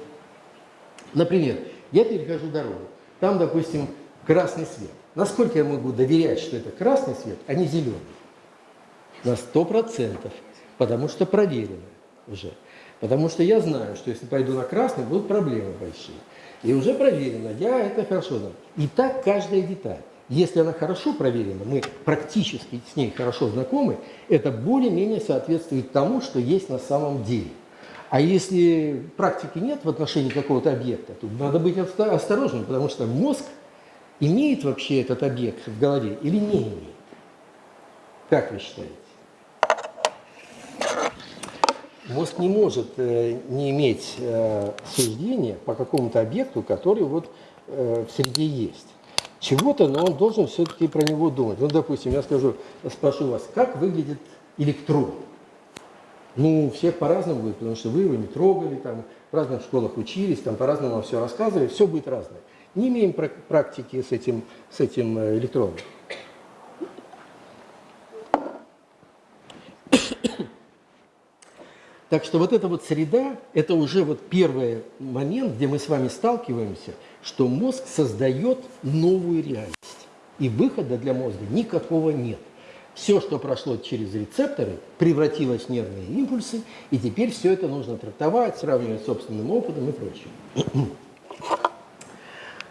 Например, я перехожу дорогу, там, допустим, красный свет. Насколько я могу доверять, что это красный свет, а не зеленый? На сто процентов, потому что проверено уже. Потому что я знаю, что если пойду на красный, будут проблемы большие. И уже проверено, я это хорошо знаю. И так каждая деталь. Если она хорошо проверена, мы практически с ней хорошо знакомы, это более-менее соответствует тому, что есть на самом деле. А если практики нет в отношении какого-то объекта, то надо быть осторожным, потому что мозг имеет вообще этот объект в голове или не имеет? Как вы считаете? Мозг не может э, не иметь э, суждения по какому-то объекту, который вот э, в среде есть. Чего-то, но он должен все-таки про него думать. Ну, допустим, я скажу, спрошу вас, как выглядит электрон? Ну, всех по-разному будет, потому что вы его не трогали, там, в разных школах учились, там по-разному вам все рассказывали, все будет разное. Не имеем прак- практики с этим, с этим э, электроном. Так что вот эта вот среда, это уже вот первый момент, где мы с вами сталкиваемся, что мозг создает новую реальность. И выхода для мозга никакого нет. Все, что прошло через рецепторы, превратилось в нервные импульсы, и теперь все это нужно трактовать, сравнивать с собственным опытом и прочее. <clears throat>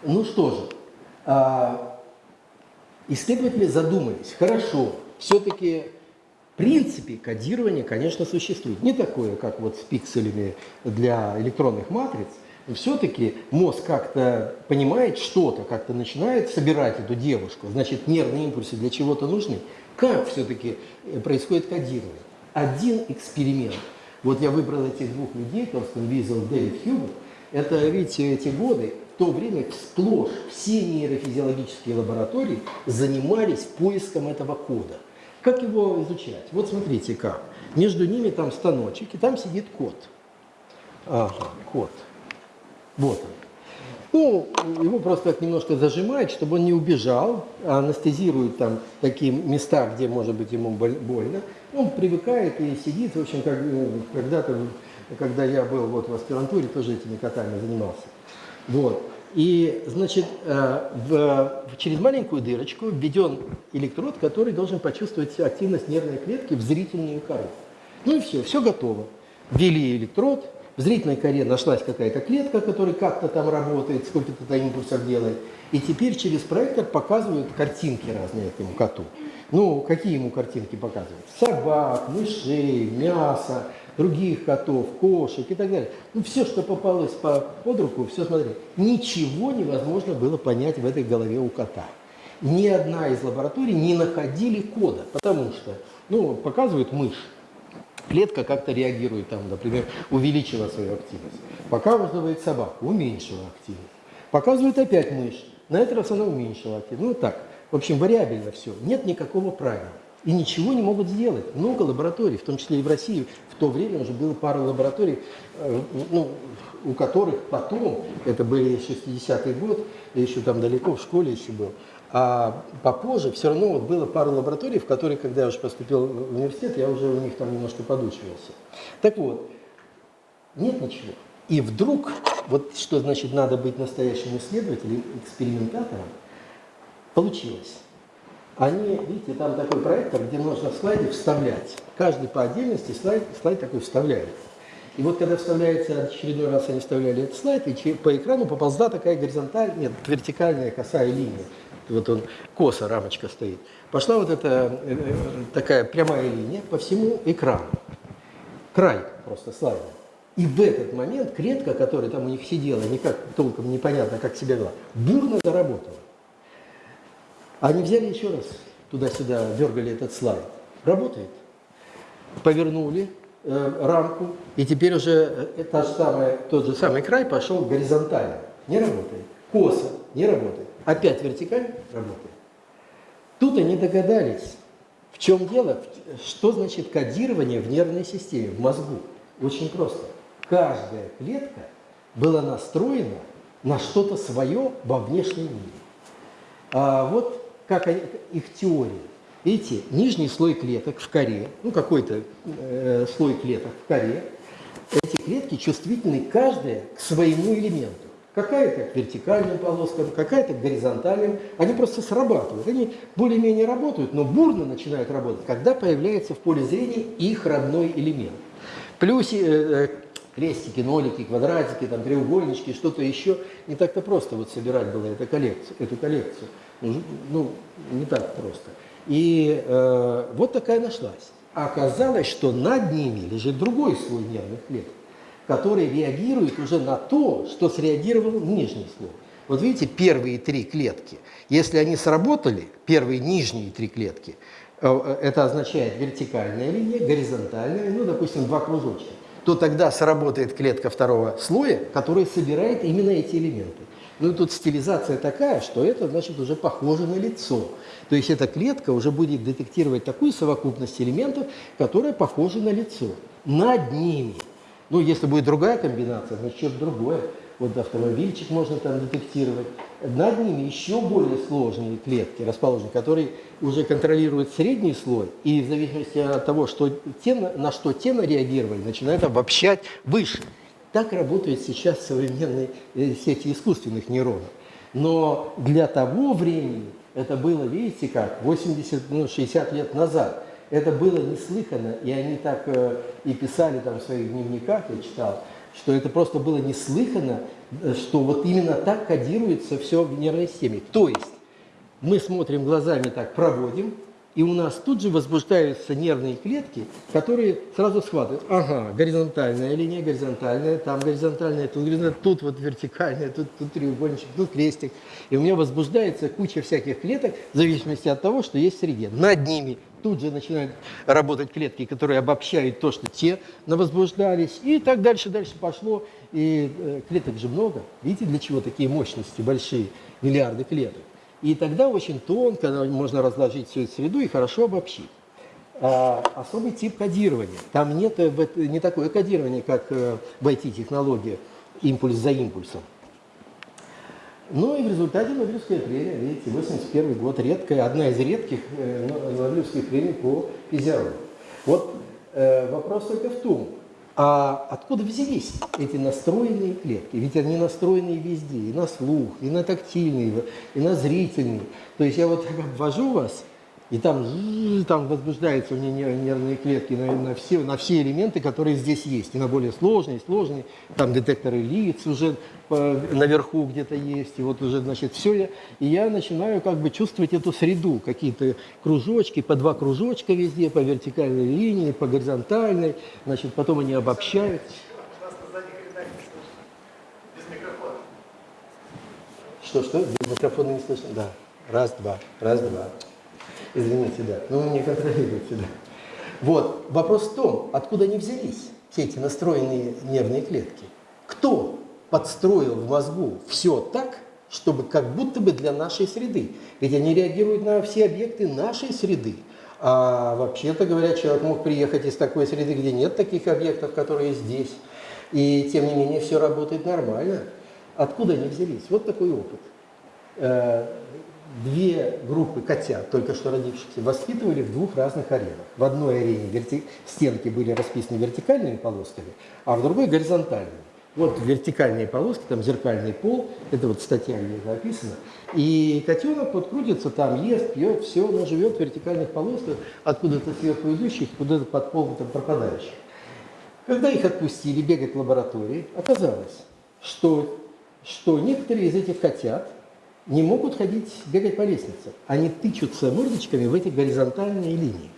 Ну что же, а, исследователи задумались, хорошо, все-таки принципе кодирование, конечно, существует. Не такое, как вот с пикселями для электронных матриц, все-таки мозг как-то понимает что-то, как-то начинает собирать эту девушку. Значит, нервные импульсы для чего-то нужны. Как все-таки происходит кодирование? Один эксперимент. Вот я выбрал этих двух людей, Торстен Визел, Дэвид Хьюбер. Это, видите, эти годы, в то время сплошь все нейрофизиологические лаборатории занимались поиском этого кода. Как его изучать? Вот смотрите как. Между ними там станочек, и там сидит кот. Ага, кот. Вот он. Ну, его просто так немножко зажимает, чтобы он не убежал, а анестезирует там такие места, где может быть ему боль- больно. Он привыкает и сидит, в общем, как э, когда-то, когда я был вот в аспирантуре, тоже этими котами занимался. Вот. И, значит, э, в, через маленькую дырочку введен электрод, который должен почувствовать активность нервной клетки в зрительную кору. Ну и все, все готово. Ввели электрод, в зрительной коре нашлась какая-то клетка, которая как-то там работает, сколько-то там импульсов делает. И теперь через проектор показывают картинки разные этому коту. Ну, какие ему картинки показывают? Собак, мышей, мяса, других котов, кошек и так далее. Ну, все, что попалось по, под руку, все смотри. Ничего невозможно было понять в этой голове у кота. Ни одна из лабораторий не находили кода, потому что, ну, показывают мышь, клетка как-то реагирует, там, например, увеличила свою активность. Показывает собаку, уменьшила активность. Показывает опять мышь, на этот раз она уменьшила активность. Ну, так. В общем, вариабельно все. Нет никакого правила. И ничего не могут сделать. Много лабораторий, в том числе и в России. В то время уже было пару лабораторий, э, ну, у которых потом, это были 60-й год, я еще там далеко в школе еще был, а попозже все равно вот было пару лабораторий, в которые, когда я уже поступил в университет, я уже у них там немножко подучивался. Так вот, нет ничего. И вдруг, вот что значит надо быть настоящим исследователем, экспериментатором, получилось. Они, видите, там такой проектор, где можно слайды вставлять. Каждый по отдельности слайд, слайд такой вставляет. И вот когда вставляется, очередной раз они вставляли этот слайд, и по экрану поползла такая горизонтальная, нет, вертикальная косая линия. Вот он, косо, рамочка стоит. Пошла вот эта э, э, такая прямая линия по всему экрану. Край просто слайда. И в этот момент клетка, которая там у них сидела, никак толком непонятно, как себя вела, бурно заработала. Они взяли еще раз, туда-сюда дергали этот слайд. Работает. Повернули э, рамку, и теперь уже э, та же самая, тот же самый край пошел горизонтально. Не работает. Косо не работает. Опять вертикально работает. Тут они догадались, в чем дело, что значит кодирование в нервной системе, в мозгу. Очень просто. Каждая клетка была настроена на что-то свое во внешнем мире. А вот как они- их теория. Видите, нижний слой клеток в коре, ну какой-то э, слой клеток в коре, эти клетки чувствительны каждая к своему элементу. Какая-то к вертикальным полоскам, какая-то к горизонтальным. Они просто срабатывают. Они более-менее работают, но бурно начинают работать, когда появляется в поле зрения их родной элемент. Плюс э, э, крестики, нолики, квадратики, там, треугольнички, что-то еще. Не так-то просто вот собирать было эту коллекцию. Эту коллекцию. Ну, не так просто. И э, вот такая нашлась. А оказалось, что над ними лежит другой слой нервных клеток, который реагирует уже на то, что среагировал нижний слой. Вот видите, первые три клетки, если они сработали, первые нижние три клетки, э, это означает вертикальная линия, горизонтальная, ну, допустим, два кружочка, то тогда сработает клетка второго слоя, которая собирает именно эти элементы. Ну и тут стилизация такая, что это, значит, уже похоже на лицо. То есть эта клетка уже будет детектировать такую совокупность элементов, которая похожа на лицо. Над ними. Ну, если будет другая комбинация, значит, что-то другое. Вот автомобильчик можно там детектировать. Над ними еще более сложные клетки расположены, которые уже контролируют средний слой, и в зависимости от того, что те, на что те реагировали, начинают обобщать выше. Так работают сейчас современные э, сети искусственных нейронов. Но для того времени это было, видите как, 80, ну, 60 лет назад. Это было неслыханно, и они так э, и писали там в своих дневниках, я читал, что это просто было неслыханно, э, что вот именно так кодируется все в нервной системе. То есть мы смотрим глазами так, проводим, и у нас тут же возбуждаются нервные клетки, которые сразу схватывают. Ага, горизонтальная линия, горизонтальная, там горизонтальная, тут горизонтальная, тут вот вертикальная, тут, тут треугольничек, тут крестик. И у меня возбуждается куча всяких клеток в зависимости от того, что есть в среде. Над ними тут же начинают работать клетки, которые обобщают то, что те возбуждались. И так дальше, дальше пошло. И э, клеток же много. Видите, для чего такие мощности большие, миллиарды клеток. И тогда очень тонко можно разложить всю эту среду и хорошо обобщить. А, особый тип кодирования. Там нет э, не такое кодирование, как э, в IT-технологиях, импульс за импульсом. Ну и в результате Нобелевская премия, видите, 81 год, редкая, одна из редких э, Нобелевских премий по физиологии. Вот э, вопрос только в том, а откуда взялись эти настроенные клетки? Ведь они настроены везде, и на слух, и на тактильный, и на зрительный. То есть я вот обвожу вас, и там, там возбуждаются у меня нервные клетки на, на, все, на все элементы, которые здесь есть. И на более сложные, сложные. Там детекторы лиц уже по, наверху где-то есть. И вот уже, значит, все. И я начинаю как бы чувствовать эту среду. Какие-то кружочки, по два кружочка везде, по вертикальной линии, по горизонтальной. Значит, потом они обобщают. Что-что? Без микрофона не слышно? Да. Раз, два. Раз, два. Извините, да. Ну, не контролируйте, да. Вот. Вопрос в том, откуда они взялись, все эти настроенные нервные клетки. Кто подстроил в мозгу все так, чтобы как будто бы для нашей среды. Ведь они реагируют на все объекты нашей среды. А вообще-то говоря, человек мог приехать из такой среды, где нет таких объектов, которые здесь. И тем не менее все работает нормально. Откуда они взялись? Вот такой опыт. Две группы котят, только что родившихся, воспитывали в двух разных аренах. В одной арене верти... стенки были расписаны вертикальными полосками, а в другой горизонтальными. Вот вертикальные полоски, там зеркальный пол, это вот статья где это описано. И котенок вот крутится там, ест, пьет, все, он живет в вертикальных полосках, откуда-то сверху идущих, куда-то под пол там пропадающих. Когда их отпустили бегать в лаборатории, оказалось, что, что некоторые из этих котят не могут ходить, бегать по лестнице. Они тычутся мордочками в эти горизонтальные линии.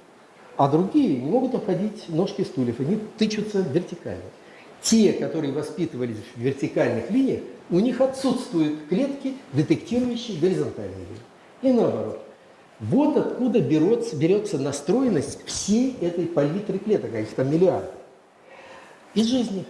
А другие не могут обходить ножки стульев, они тычутся вертикально. Те, которые воспитывались в вертикальных линиях, у них отсутствуют клетки, детектирующие горизонтальные линии. И наоборот. Вот откуда берется, берется настроенность всей этой палитры клеток, а их там миллиарды. Из жизни.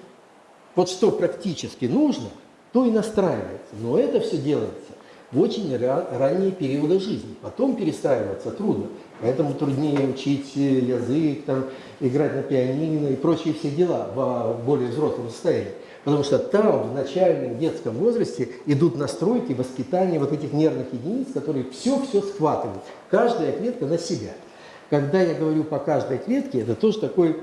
Вот что практически нужно, то и настраивается. Но это все делается в очень ранние периоды жизни. Потом перестраиваться трудно. Поэтому труднее учить язык, там, играть на пианино и прочие все дела в более взрослом состоянии. Потому что там, в начальном детском возрасте, идут настройки, воспитания вот этих нервных единиц, которые все-все схватывают. Каждая клетка на себя. Когда я говорю по каждой клетке, это тоже такой,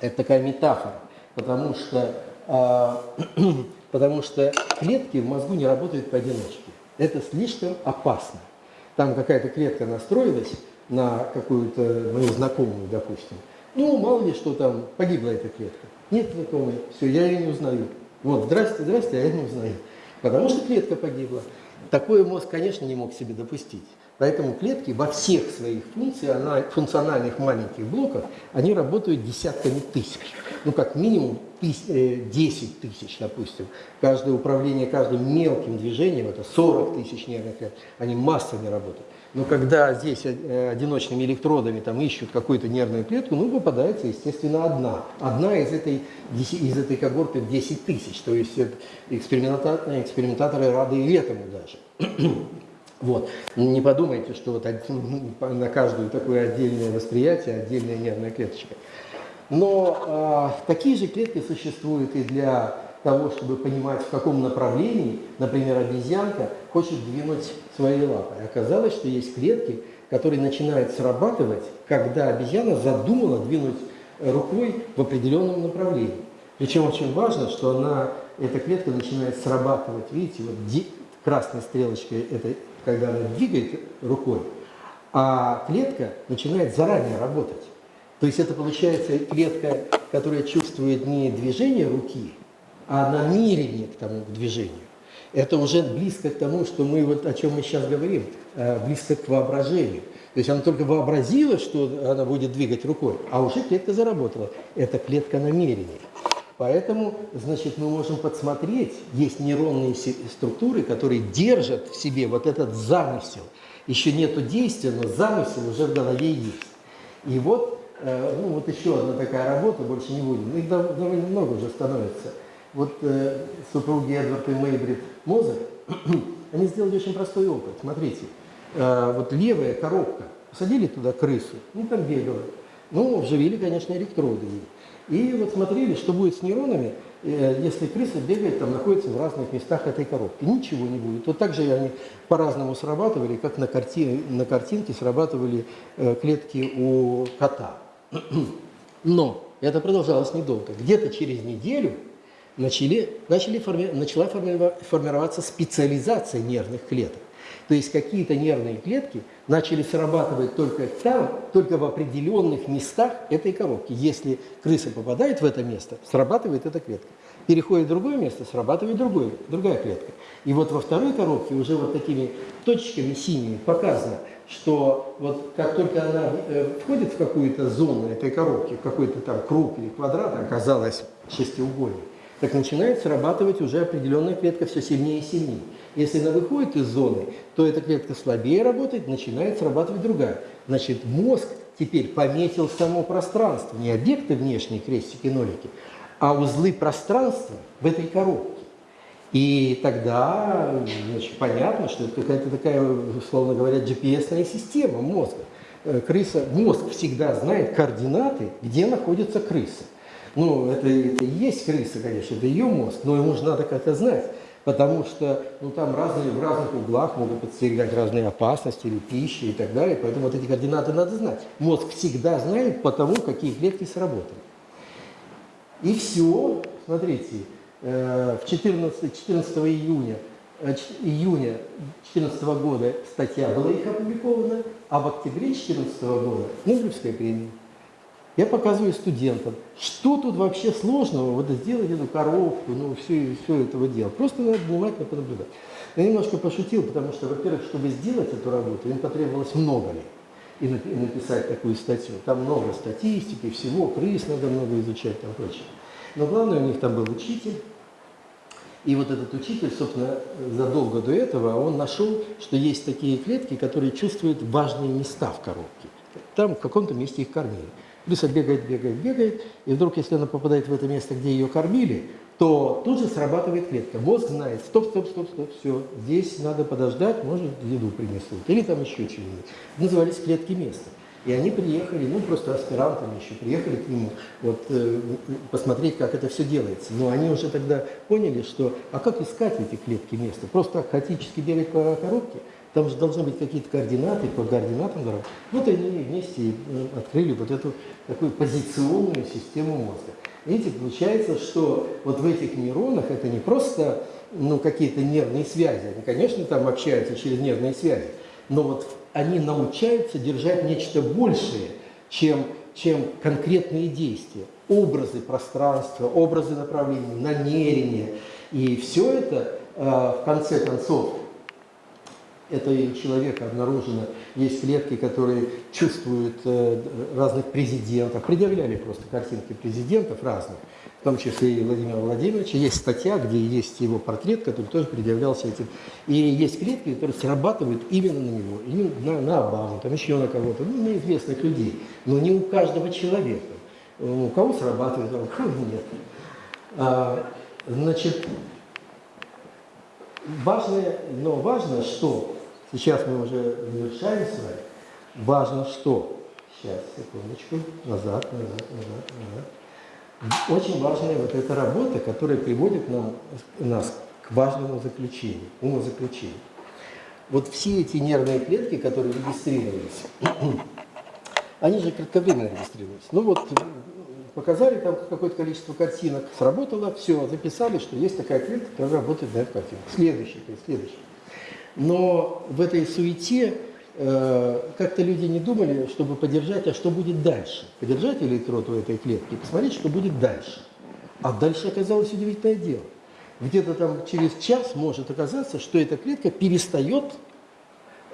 это такая метафора. Потому что, э, <clears throat> потому что клетки в мозгу не работают поодиночке это слишком опасно. Там какая-то клетка настроилась на какую-то мою знакомую, допустим. Ну, мало ли что там, погибла эта клетка. Нет знакомой, все, я ее не узнаю. Вот, здрасте, здрасте, а я не узнаю. Потому что клетка погибла. Такое мозг, конечно, не мог себе допустить. Поэтому клетки во всех своих функциональных маленьких блоках, они работают десятками тысяч. Ну, как минимум 10 тысяч, допустим. Каждое управление каждым мелким движением, это 40 тысяч нервных клеток, они массами работают. Но когда здесь э, одиночными электродами там ищут какую-то нервную клетку, ну, попадается, естественно, одна. Одна из этой, из этой когорты в 10 тысяч. То есть э, экспериментаторы, экспериментаторы рады и этому даже. <clears throat> Вот. Не подумайте, что вот один- на каждую такое отдельное восприятие, отдельная нервная клеточка. Но а, такие же клетки существуют и для того, чтобы понимать, в каком направлении, например, обезьянка хочет двинуть свои лапы. Оказалось, что есть клетки, которые начинают срабатывать, когда обезьяна задумала двинуть рукой в определенном направлении. Причем очень важно, что она, эта клетка начинает срабатывать, видите, вот красной стрелочкой, это когда она двигает рукой, а клетка начинает заранее работать. То есть это получается клетка, которая чувствует не движение руки, а намерение к тому движению. Это уже близко к тому, что мы вот о чем мы сейчас говорим, э, близко к воображению. То есть она только вообразила, что она будет двигать рукой, а уже клетка заработала. Это клетка намерений. Поэтому, значит, мы можем подсмотреть, есть нейронные структуры, которые держат в себе вот этот замысел. Еще нету действия, но замысел уже в голове есть. И вот, ну вот еще одна такая работа, больше не будем, их дов- довольно много уже становится. Вот э, супруги Эдвард и Мейбрид Мозер, <clears throat> они сделали очень простой опыт. Смотрите, э, вот левая коробка, посадили туда крысу, ну там бегала, ну вживили, конечно, электроды. И вот смотрели, что будет с нейронами, э, если крыса бегает, там находится в разных местах этой коробки. Ничего не будет. Вот так же они по-разному срабатывали, как на, карти... на картинке срабатывали э, клетки у кота. Но это продолжалось недолго. Где-то через неделю начали, начали форми- начала форми- формироваться специализация нервных клеток. То есть какие-то нервные клетки начали срабатывать только там, только в определенных местах этой коробки. Если крыса попадает в это место, срабатывает эта клетка. Переходит в другое место, срабатывает другое, другая клетка. И вот во второй коробке уже вот такими точечками синими показано, что вот как только она э, входит в какую-то зону этой коробки, в какой-то там круг или квадрат, оказалось шестиугольник, так начинает срабатывать уже определенная клетка все сильнее и сильнее. Если она выходит из зоны, то эта клетка слабее работает, начинает срабатывать другая. Значит, мозг теперь пометил само пространство, не объекты внешние, крестики, нолики, а узлы пространства в этой коробке. И тогда значит, понятно, что это какая-то такая, условно говоря, GPS-ная система мозга. Э, Крыса, мозг всегда знает координаты, где находится крыса. Ну, это, это и есть крыса, конечно, это ее мозг, но ему же надо как-то знать. Потому что ну, там разные, в разных углах могут подстерегать разные опасности или пищи и так далее. Поэтому вот эти координаты надо знать. Мозг всегда знает по тому, какие клетки сработали. И все, смотрите, э, в 14, 14 июня, э, июня 2014 года статья была их опубликована, а в октябре 2014 года Нобелевская премия. Я показываю студентам, что тут вообще сложного, вот сделать эту коробку, ну, все, все этого дела. Просто надо внимательно понаблюдать. Я немножко пошутил, потому что, во-первых, чтобы сделать эту работу, им потребовалось много лет. И напи- и написать такую статью. Там много статистики, всего, крыс надо много изучать, там прочее. Но главное, у них там был учитель, и вот этот учитель, собственно, задолго до этого, он нашел, что есть такие клетки, которые чувствуют важные места в коробке. Там в каком-то месте их кормили. Крыса бегает, бегает, бегает, и вдруг, если она попадает в это место, где ее кормили, то тут же срабатывает клетка. Мозг знает, стоп, стоп, стоп, стоп, все, здесь надо подождать, может, еду принесут, или там еще чего-нибудь. Назывались клетки места. И они приехали, ну, просто аспирантами еще, приехали к нему, вот, э, посмотреть, как это все делается. Но они уже тогда поняли, что, а как искать эти клетки места? Просто так хаотически бегать по коробке? Там же должны быть какие-то координаты, по координатам дорог. Вот они вместе э, открыли вот эту такую позиционную систему мозга. Видите, получается, что вот в этих нейронах это не просто ну, какие-то нервные связи, они, конечно, там общаются через нервные связи, но вот они научаются держать нечто большее, чем, чем конкретные действия. Образы пространства, образы направлений, намерения. И все это, э, в конце концов, этого человека обнаружено, есть клетки, которые чувствуют э, разных президентов, предъявляли просто картинки президентов разных, в том числе и Владимира Владимировича. Есть статья, где есть его портрет, который тоже предъявлялся этим. И есть клетки, которые срабатывают именно на него, именно на, на Обаму, там еще на кого-то, ну, на известных людей, но не у каждого человека. У кого срабатывает, а у кого нет. А, значит, важное, но важно, что Сейчас мы уже завершаем с вами. Важно что? Сейчас, секундочку. Назад, назад, назад, назад. Очень важная вот эта работа, которая приводит нам, нас к важному заключению, умозаключению. Вот все эти нервные клетки, которые регистрировались, <clears throat> они же кратковременно регистрировались. Ну вот, показали там какое-то количество картинок, сработало, все, записали, что есть такая клетка, которая работает на эту картинку. Следующий, следующий. Но в этой суете э, как-то люди не думали, чтобы поддержать, а что будет дальше. Поддержать электрод в этой клетке и посмотреть, что будет дальше. А дальше оказалось удивительное дело. Где-то там через час может оказаться, что эта клетка перестает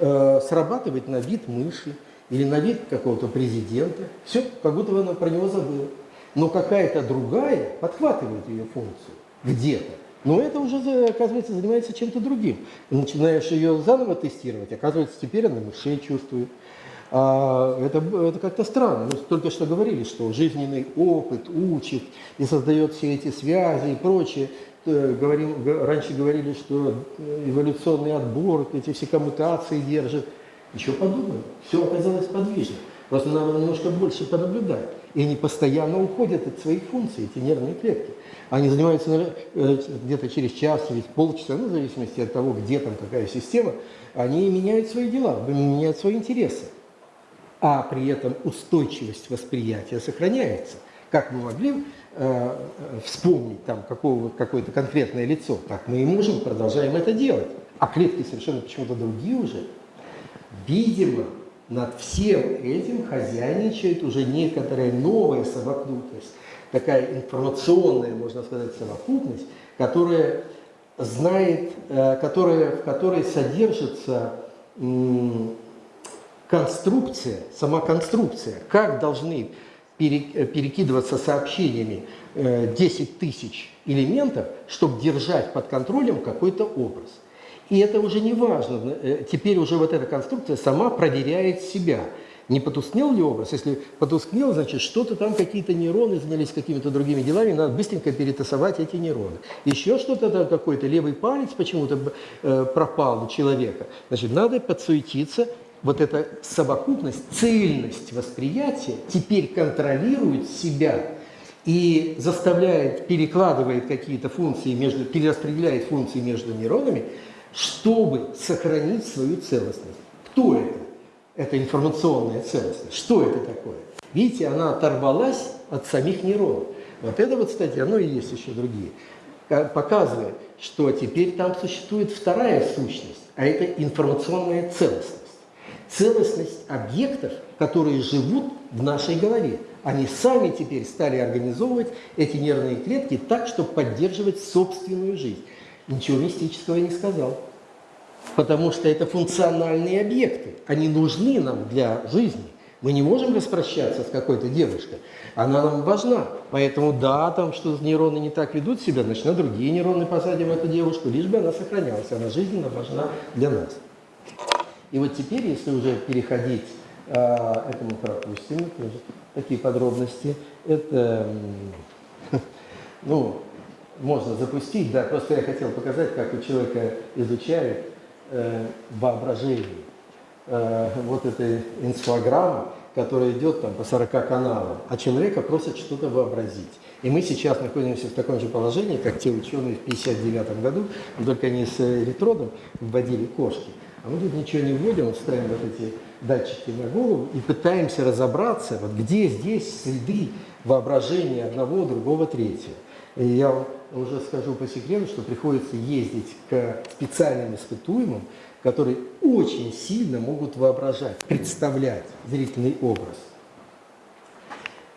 э, срабатывать на вид мыши или на вид какого-то президента. Все, как будто она про него забыла. Но какая-то другая подхватывает ее функцию где-то. Но это уже, оказывается, занимается чем-то другим. Начинаешь ее заново тестировать, оказывается, теперь она мышей чувствует. А это это как-то странно. Мы только что говорили, что жизненный опыт учит и создает все эти связи и прочее. Э, говорим, раньше говорили, что эволюционный отбор, эти все коммутации держит. Еще подумаем. Все оказалось подвижно. Просто надо немножко больше понаблюдать. И они постоянно уходят от своих функций, эти нервные клетки. Они занимаются э, где-то через час, через полчаса, ну, в зависимости от того, где там какая система, они меняют свои дела, меняют свои интересы. А при этом устойчивость восприятия сохраняется. Как мы могли э, вспомнить там какое-то конкретное лицо, так мы и можем, продолжаем это делать. А клетки совершенно почему-то другие уже. Видимо, над всем этим хозяйничает уже некоторая новая совокупность, такая информационная, можно сказать, совокупность, которая знает, э, которая, в которой содержится конструкция, сама конструкция, как должны перекидываться сообщениями 10 э, тысяч элементов, чтобы держать под контролем какой-то образ. И это уже не важно. Э, теперь уже вот эта конструкция сама проверяет себя. Не потускнел ли образ? Если потускнел, значит, что-то там, какие-то нейроны занялись какими-то другими делами, надо быстренько перетасовать эти нейроны. Еще что-то там, какой-то левый палец почему-то э, пропал у человека. Значит, надо подсуетиться, вот эта совокупность, цельность восприятия теперь контролирует себя и заставляет, перекладывает какие-то функции, между, перераспределяет функции между нейронами, чтобы сохранить свою целостность. Кто это? Это информационная целостность. Что это такое? Видите, она оторвалась от самих нейронов. Вот это вот, кстати, оно и есть еще другие. Показывает, что теперь там существует вторая сущность, а это информационная целостность. Целостность объектов, которые живут в нашей голове. Они сами теперь стали организовывать эти нервные клетки так, чтобы поддерживать собственную жизнь. Ничего мистического я не сказал. Потому что это функциональные объекты. Они нужны нам для жизни. Мы не можем распрощаться с какой-то девушкой. Она нам важна. Поэтому да, там что нейроны не так ведут себя, значит на другие нейроны посадим эту девушку, лишь бы она сохранялась. Она жизненно важна для нас. И вот теперь, если уже переходить, э, это мы пропустим, тоже такие подробности, это, <laughs> ну, можно запустить, да, просто я хотел показать, как у человека изучают э, воображение. Э, вот эта инфограмма, которая идет там по 40 каналам, а человека просят что-то вообразить. И мы сейчас находимся в таком же положении, как те ученые в 1959 году, только они с электродом вводили кошки. А мы тут ничего не вводим, ставим вот эти датчики на голову и пытаемся разобраться, вот где здесь следы воображения одного, другого, третьего. И я уже скажу по секрету, что приходится ездить к специальным испытуемым, которые очень сильно могут воображать, представлять зрительный образ.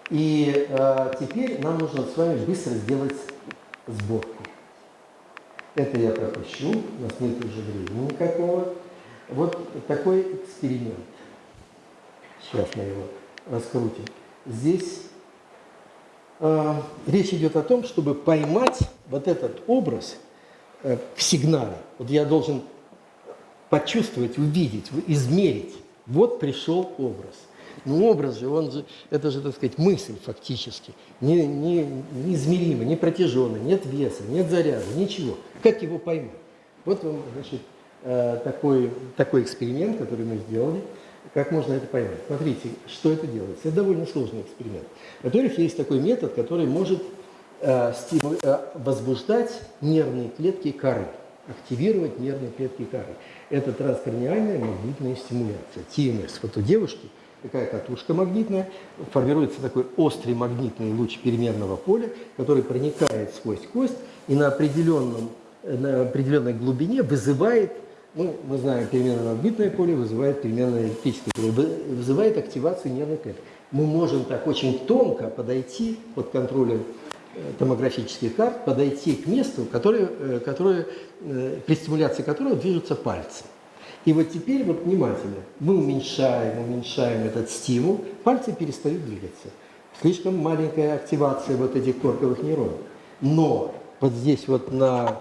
И э, теперь нам нужно с вами быстро сделать сборку. Это я пропущу, у нас нет уже времени никакого. вот такой эксперимент. Сейчас мы его раскрутим. Здесь э, речь идет о том, чтобы поймать вот этот образ э, в сигнале. Вот я должен почувствовать, увидеть, измерить. Вот пришел образ. Но образ же, он же, это же, так сказать, мысль фактически. Не, не, неизмеримо, не протяженный, нет веса, нет заряда, ничего. Как его поймать? Вот вам, значит, э, такой, такой эксперимент, который мы сделали. Как можно это поймать? Смотрите, что это делается. Это довольно сложный эксперимент. Во-первых, есть такой метод, который может э, стиму- э, возбуждать нервные клетки коры, активировать нервные клетки коры. Это транскраниальная магнитная стимуляция, ТМС. Вот у девушки такая катушка магнитная, формируется такой острый магнитный луч переменного поля, который проникает сквозь кость и на, определенном, на определенной глубине вызывает, ну, мы знаем, переменное магнитное поле вызывает переменное электрическое поле, вы- вызывает активацию нервных клеток. Мы можем так очень тонко подойти под контролем э, томографических карт, подойти к месту, которое, э, которое, э, при стимуляции которого движутся пальцы. И вот теперь вот внимательно, мы уменьшаем, уменьшаем этот стимул, пальцы перестают двигаться. Слишком маленькая активация вот этих корковых нейронов. Но вот здесь вот на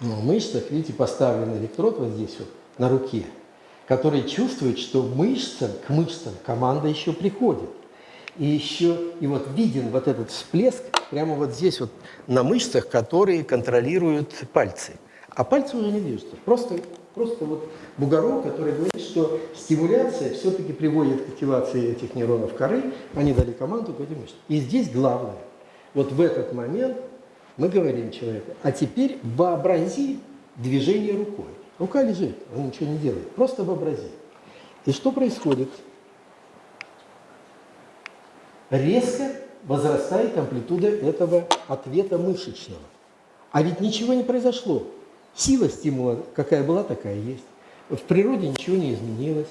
ну, мышцах, видите, поставлен электрод вот здесь вот на руке, который чувствует, что мышцам, к мышцам команда еще приходит. И еще, и вот виден вот этот всплеск прямо вот здесь вот на мышцах, которые контролируют пальцы. А пальцы уже не движутся. Просто, просто вот бугорок, который говорит, что стимуляция все-таки приводит к активации этих нейронов коры, они дали команду к этим мышцам. И здесь главное, вот в этот момент мы говорим человеку, а теперь вообрази движение рукой. Рука лежит, он ничего не делает, просто вообрази. И что происходит? резко возрастает амплитуда этого ответа мышечного. А ведь ничего не произошло. Сила стимула какая была, такая есть. В природе ничего не изменилось.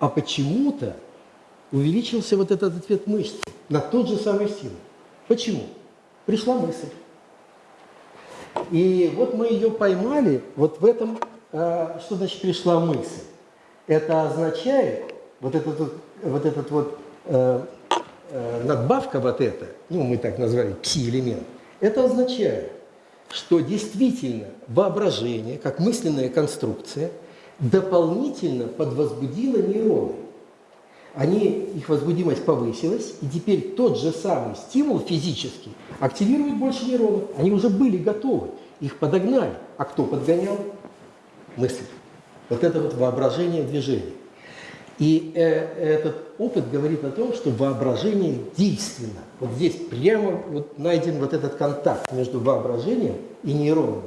А почему-то увеличился вот этот ответ мышц на тот же самый стимул. Почему? Пришла мысль. И вот мы ее поймали, вот в этом, э, что значит пришла мысль? Это означает, вот этот вот, вот, этот вот э, э, надбавка вот эта, ну мы так назвали пси-элемент, это означает, что действительно воображение, как мысленная конструкция, дополнительно подвозбудило нейроны. Они, их возбудимость повысилась, и теперь тот же самый стимул физический активирует больше нейронов. Они уже были готовы, их подогнали. А кто подгонял? Мысль. Вот это вот воображение движения. И э, этот опыт говорит о том, что воображение действенно. Вот здесь прямо вот найден вот этот контакт между воображением и нейроном.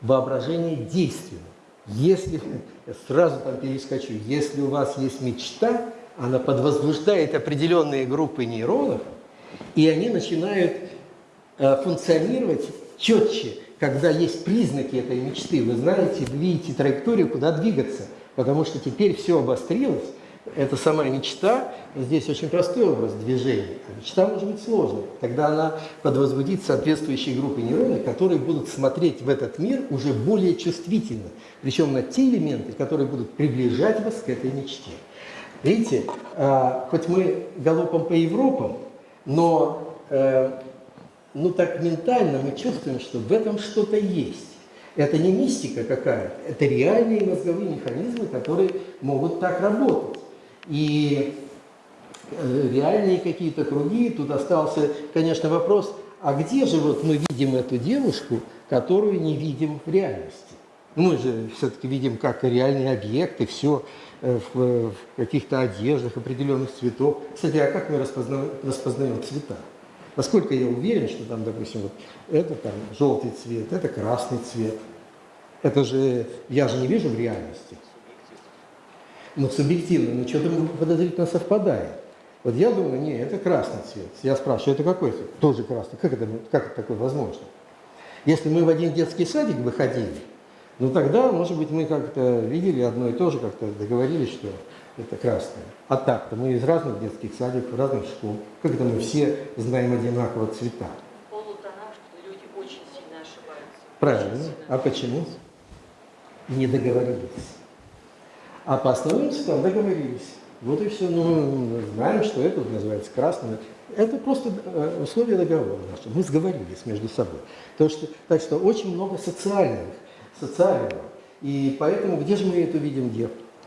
Воображение действенно. Если, <laughs> сразу там перескочу, если у вас есть мечта, она подвозбуждает определенные группы нейронов, и они начинают э, функционировать четче, когда есть признаки этой мечты. Вы знаете, видите траекторию, куда двигаться, потому что теперь все обострилось. Это сама мечта, здесь очень простой образ движения, а мечта может быть сложной. Тогда она подвозбудит соответствующие группы нейронов, которые будут смотреть в этот мир уже более чувствительно, причем на те элементы, которые будут приближать вас к этой мечте. Видите, а, хоть мы галопом по Европам, но э, ну так ментально мы чувствуем, что в этом что-то есть. Это не мистика какая-то, это реальные мозговые механизмы, которые могут так работать. И э, реальные какие-то круги, тут остался, конечно, вопрос, а где же вот мы видим эту девушку, которую не видим в реальности? Мы же все-таки видим как реальные объекты, все в, в каких-то одеждах определенных цветов. Кстати, а как мы распознаем, распознаем цвета? Насколько я уверен, что там, допустим, вот это там желтый цвет, это красный цвет. Это же, я же не вижу в реальности. Но субъективно, но что-то подозрительно совпадает. Вот я думаю, не, это красный цвет. Я спрашиваю, это какой цвет? Тоже красный. Как это, как это такое возможно? Если мы в один детский садик выходили, ну тогда, может быть, мы как-то видели одно и то же, как-то договорились, что это красное. А так-то мы из разных детских садиков, разных школ. Как это мы все знаем одинаково цвета? Люди очень сильно ошибаются. Правильно. Сильно. А почему? Не договорились. А по основным цветам договорились. Вот и все. Ну, знаем, что это называется красным. Это просто э, условия договора наши. Мы сговорились между собой. То, что, так что очень много социальных, социального. И поэтому где же мы эту видим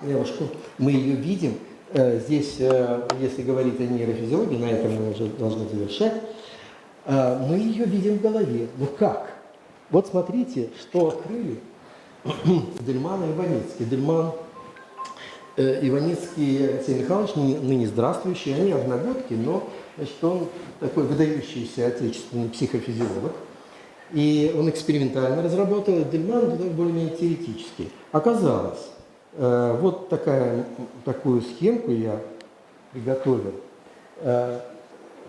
девушку? Мы ее видим э, здесь, э, если говорить о нейрофизиологии, на этом мы уже должны завершать, э, мы ее видим в голове. Ну как? Вот смотрите, что открыли <clears throat> Дельман и Иваницкий. Дельман Иваницкий Алексей Михайлович, ныне здравствующий, они одногодки, но значит, он такой выдающийся отечественный психофизиолог. И он экспериментально разработал, а Дельман более-менее теоретический. Оказалось, э, вот такая, такую схемку я приготовил. Э,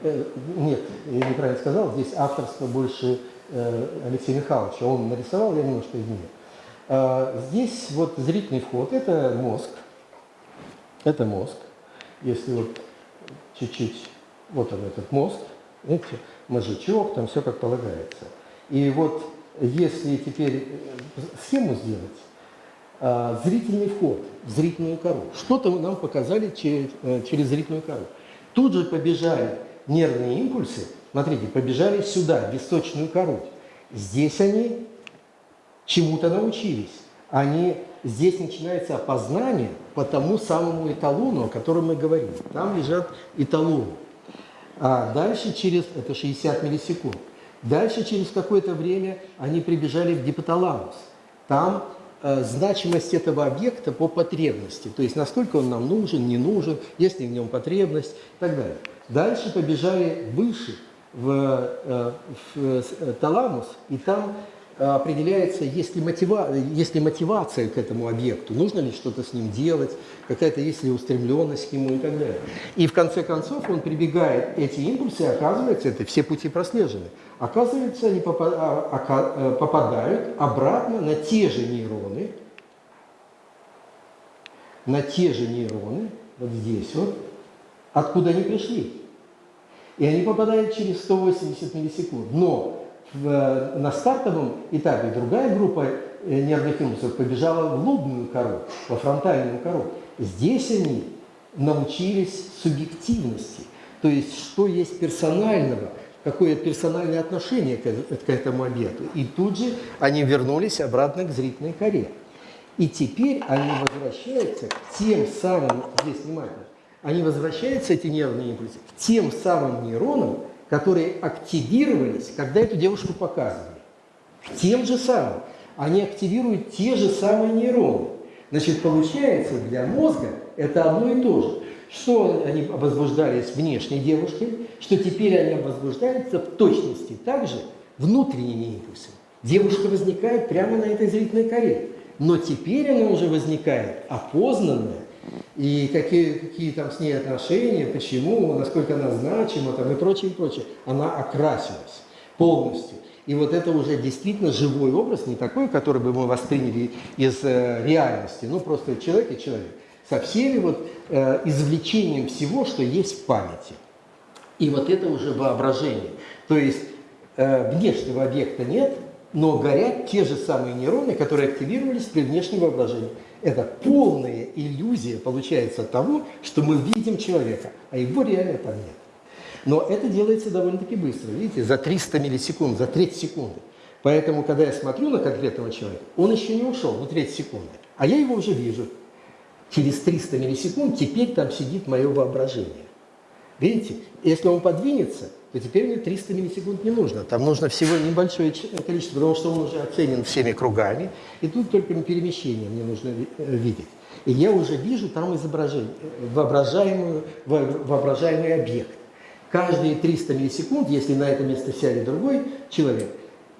э, нет, я неправильно сказал, здесь авторство больше Алексея Михайловича. Он нарисовал, я немножко изменил. Здесь вот зрительный вход, это мозг. Это мозг. Если вот чуть-чуть, вот он этот мозг, видите, мозжечок, там все как полагается. И вот если теперь э, схему сделать, а, зрительный вход в зрительную кору. Что-то нам показали через, э, через зрительную кору. Тут же побежали нервные импульсы, смотрите, побежали сюда, в височную кору. Здесь они чему-то научились. Они, здесь начинается опознание по тому самому эталону, о котором мы говорим. Там лежат эталоны. А дальше через, это 60 миллисекунд, Дальше, через какое-то время, они прибежали в гипоталамус. Там э, значимость этого объекта по потребности, то есть насколько он нам нужен, не нужен, есть ли в нем потребность и так далее. Дальше побежали выше, в, э, в, в э, таламус, и там определяется, есть ли, мотива, есть ли мотивация к этому объекту, нужно ли что-то с ним делать, какая-то есть ли устремленность к нему и так далее. И в конце концов он прибегает, эти импульсы, оказывается, это все пути прослежены, оказывается, они э, попадают обратно на те же нейроны, на те же нейроны, вот здесь вот, откуда они пришли. И они попадают через 180 миллисекунд. Но в, на стартовом этапе другая группа э, нервных импульсов побежала в лобную кору, во фронтальную кору. Здесь они научились субъективности, то есть что есть персонального, какое персональное отношение к, к этому объекту. И тут же они вернулись обратно к зрительной коре. И теперь они возвращаются к тем самым, здесь внимательно, они возвращаются, эти нервные импульсы, к тем самым нейронам, которые активировались, когда эту девушку показывали. Тем же самым. Они активируют те же самые нейроны. Значит, получается, для мозга это одно и то же. Что они возбуждались внешней девушке, что теперь они возбуждаются в точности также внутренними импульсами. Девушка возникает прямо на этой зрительной коре. Но теперь она уже возникает опознанная, и какие, какие там с ней отношения, почему, насколько она значима там, и прочее, и прочее. Она окрасилась полностью. И вот это уже действительно живой образ, не такой, который бы мы восприняли из э, реальности, ну просто человек и человек, со всеми вот э, извлечением всего, что есть в памяти. И вот это уже воображение. То есть э, внешнего объекта нет, но горят те же самые нейроны, которые активировались при внешнем воображении. Это полная иллюзия получается того, что мы видим человека, а его реально там нет. Но это делается довольно-таки быстро, видите, за 300 миллисекунд, за треть секунды. Поэтому, когда я смотрю на конкретного человека, он еще не ушел, ну треть секунды, а я его уже вижу. Через 300 миллисекунд теперь там сидит мое воображение. Видите, если он подвинется, то теперь мне 300 миллисекунд не нужно. Там нужно всего небольшое количество, потому что он уже оценен всеми кругами, и тут только перемещение мне нужно э, видеть. И я уже вижу там изображение, воображаемый, воображаемый объект. Каждые 300 миллисекунд, если на это место сядет другой человек,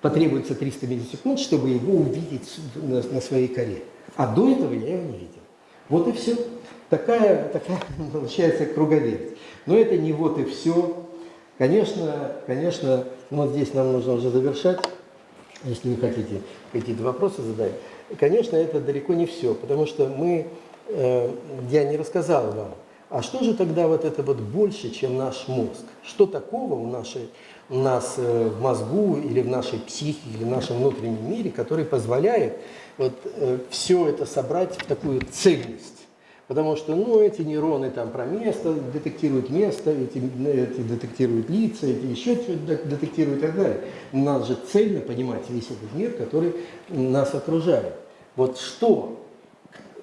потребуется 300 миллисекунд, чтобы его увидеть на, на своей коре. А до этого я его не видел. Вот и все. Такая, такая <laughs> получается круговерть. Но это не вот и все. Конечно, конечно, ну, вот здесь нам нужно уже завершать, если вы хотите какие-то вопросы задать. Конечно, это далеко не все, потому что мы, э, я не рассказал вам, а что же тогда вот это вот больше, чем наш мозг? Что такого у, нашей, у нас э, в мозгу или в нашей психике, или в нашем внутреннем мире, который позволяет вот э, все это собрать в такую цельность? Потому что, ну, эти нейроны там про место, детектируют место, эти, эти детектируют лица, эти еще что-то детектируют и так далее. Надо же цельно понимать весь этот мир, который нас окружает. Вот что,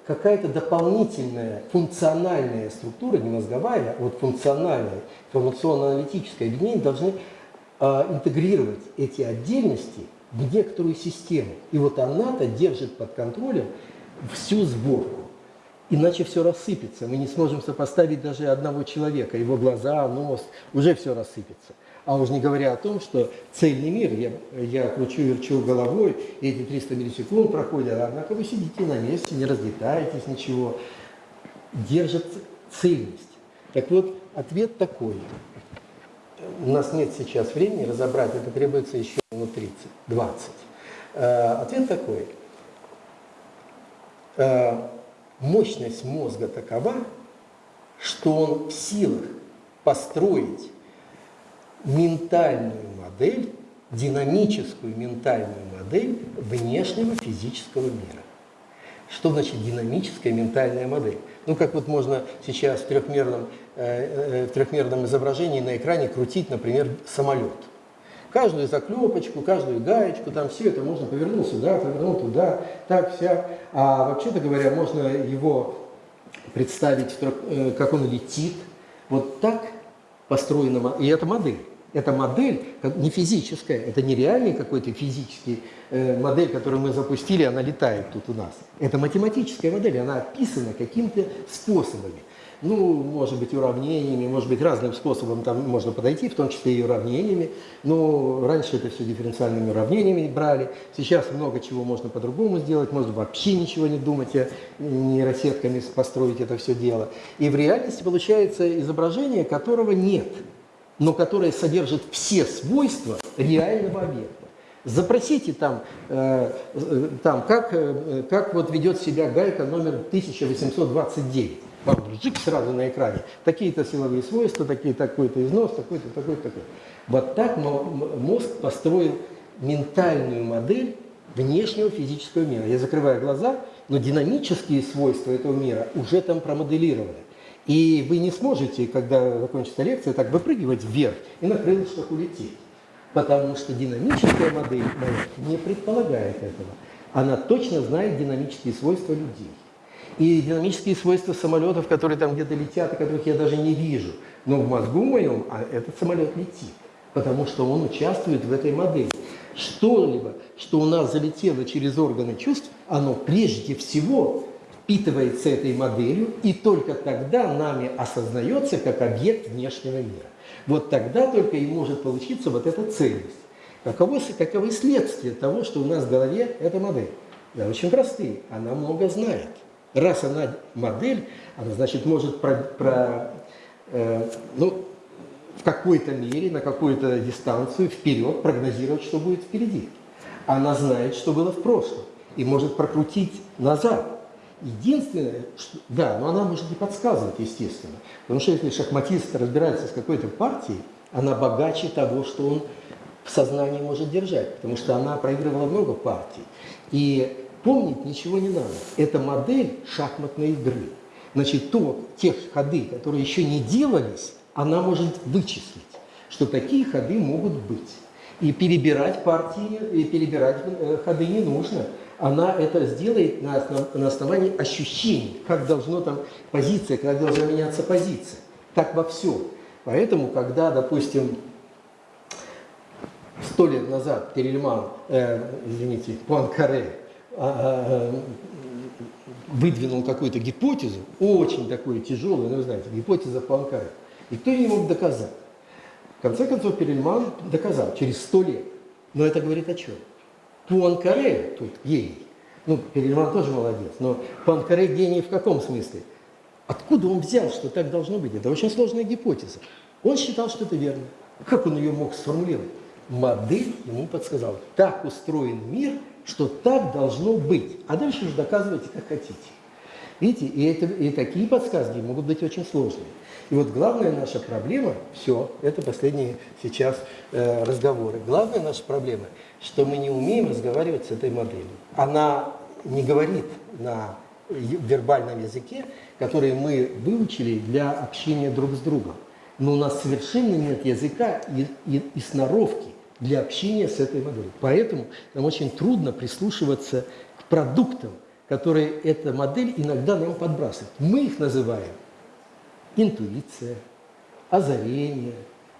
какая-то дополнительная функциональная структура, не мозговая, а вот функциональная, информационно-аналитическое объединение должны а, интегрировать эти отдельности в некоторую систему. И вот она-то держит под контролем всю сборку. Иначе все рассыпется. Мы не сможем сопоставить даже одного человека, его глаза, нос, уже все рассыпется. А уж не говоря о том, что цельный мир, я, я кручу, верчу головой, и эти 300 миллисекунд проходят, однако вы сидите на месте, не разлетаетесь, ничего. Держит цельность. Так вот, ответ такой. У нас нет сейчас времени разобрать, это требуется еще минут 30, 20. Э, ответ такой. Мощность мозга такова, что он в силах построить ментальную модель, динамическую ментальную модель внешнего физического мира. Что значит динамическая ментальная модель? Ну, как вот можно сейчас в трехмерном, э, э, в трехмерном изображении на экране крутить, например, самолет. Каждую заклепочку, каждую гаечку, там все это можно повернуть сюда, повернуть туда, так, вся. А вообще-то говоря, можно его представить, э, как он летит. Вот так построена, и это модель. Это модель не физическая, это не реальный какой-то физический э, модель, которую мы запустили, она летает тут у нас. Это математическая модель, она описана какими-то способами. Ну, может быть, уравнениями, может быть, разным способом там можно подойти, в том числе и уравнениями. Но раньше это все дифференциальными уравнениями брали. Сейчас много чего можно по-другому сделать, можно вообще ничего не думать, а нейросетками построить это все дело. И в реальности получается изображение, которого нет, но которое содержит все свойства реального объекта. Запросите там, э, э там как, э, как вот ведет себя гайка номер 1829 вам жик сразу на экране. Такие-то силовые свойства, такие, такой-то износ, такой-то, такой-то, такой. Вот так мозг построил ментальную модель внешнего физического мира. Я закрываю глаза, но динамические свойства этого мира уже там промоделированы. И вы не сможете, когда закончится лекция, так выпрыгивать вверх и на крылышках улететь. Потому что динамическая модель не предполагает этого. Она точно знает динамические свойства людей и динамические свойства самолетов, которые там где-то летят, и которых я даже не вижу. Но в мозгу моем а этот самолет летит, потому что он участвует в этой модели. Что-либо, что у нас залетело через органы чувств, оно прежде всего впитывается этой моделью, и только тогда нами осознается как объект внешнего мира. Вот тогда только и может получиться вот эта цельность. Каково, каковы следствия того, что у нас в голове эта модель? Да, очень простые. Она много знает. Раз она модель, она, значит, может про, про э, ну, в какой-то мере, на какую-то дистанцию вперед прогнозировать, что будет впереди. Она знает, что было в прошлом, и может прокрутить назад. Единственное, что, да, но она может и подсказывать, естественно. Потому что если шахматист разбирается с какой-то партией, она богаче того, что он в сознании может держать, потому что она проигрывала много партий. И Помнить ничего не надо. Это модель шахматной игры. Значит, то, те ходы, которые еще не делались, она может вычислить, что такие ходы могут быть. И перебирать партии, и перебирать э, ходы не нужно. Она это сделает на, основ, на основании ощущений, как должно там позиция, как должна меняться позиция. Так во всем. Поэтому, когда, допустим, сто лет назад Перельман, э, извините, Пуанкаре выдвинул какую-то гипотезу, очень такую тяжелую, ну, вы знаете, гипотеза Пуанкаре. И кто не мог доказать. В конце концов, Перельман доказал через сто лет. Но это говорит о чем? Пуанкаре тут гений. Ну, Перельман тоже молодец, но Пуанкаре гений в каком смысле? Откуда он взял, что так должно быть? Это очень сложная гипотеза. Он считал, что это верно. Как он ее мог сформулировать? Модель ему подсказала. Так устроен мир – что так должно быть. А дальше уже доказывайте, как хотите. Видите, и, это, и такие подсказки могут быть очень сложные. И вот главная наша проблема, все, это последние сейчас э, разговоры, главная наша проблема, что мы не умеем разговаривать с этой моделью. Она не говорит на вербальном языке, который мы выучили для общения друг с другом. Но у нас совершенно нет языка и, и- и сноровки для общения с этой моделью. Поэтому нам очень трудно прислушиваться к продуктам, которые эта модель иногда нам подбрасывает. Мы их называем интуиция, озарение,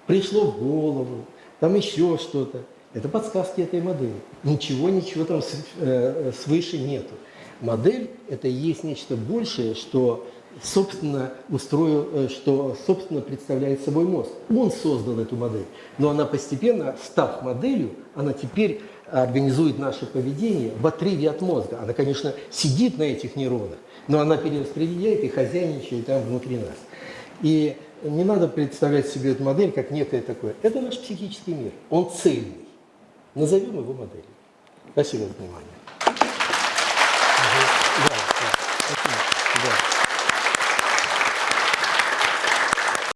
пришло в голову, там еще что-то. Это подсказки этой модели. Ничего, ничего там э, свыше нету. Модель – это и есть нечто большее, что собственно устроил, э, что собственно представляет собой мозг. Он создал эту модель, но она постепенно, став моделью, она теперь организует наше поведение в отрыве от мозга. Она, конечно, сидит на этих нейронах, но она перераспределяет и хозяйничает там внутри нас. И не надо представлять себе эту модель как некое такое. Это наш психический мир. Он цельный. Назовем его моделью. Спасибо за внимание. Да, да. Спасибо. Да.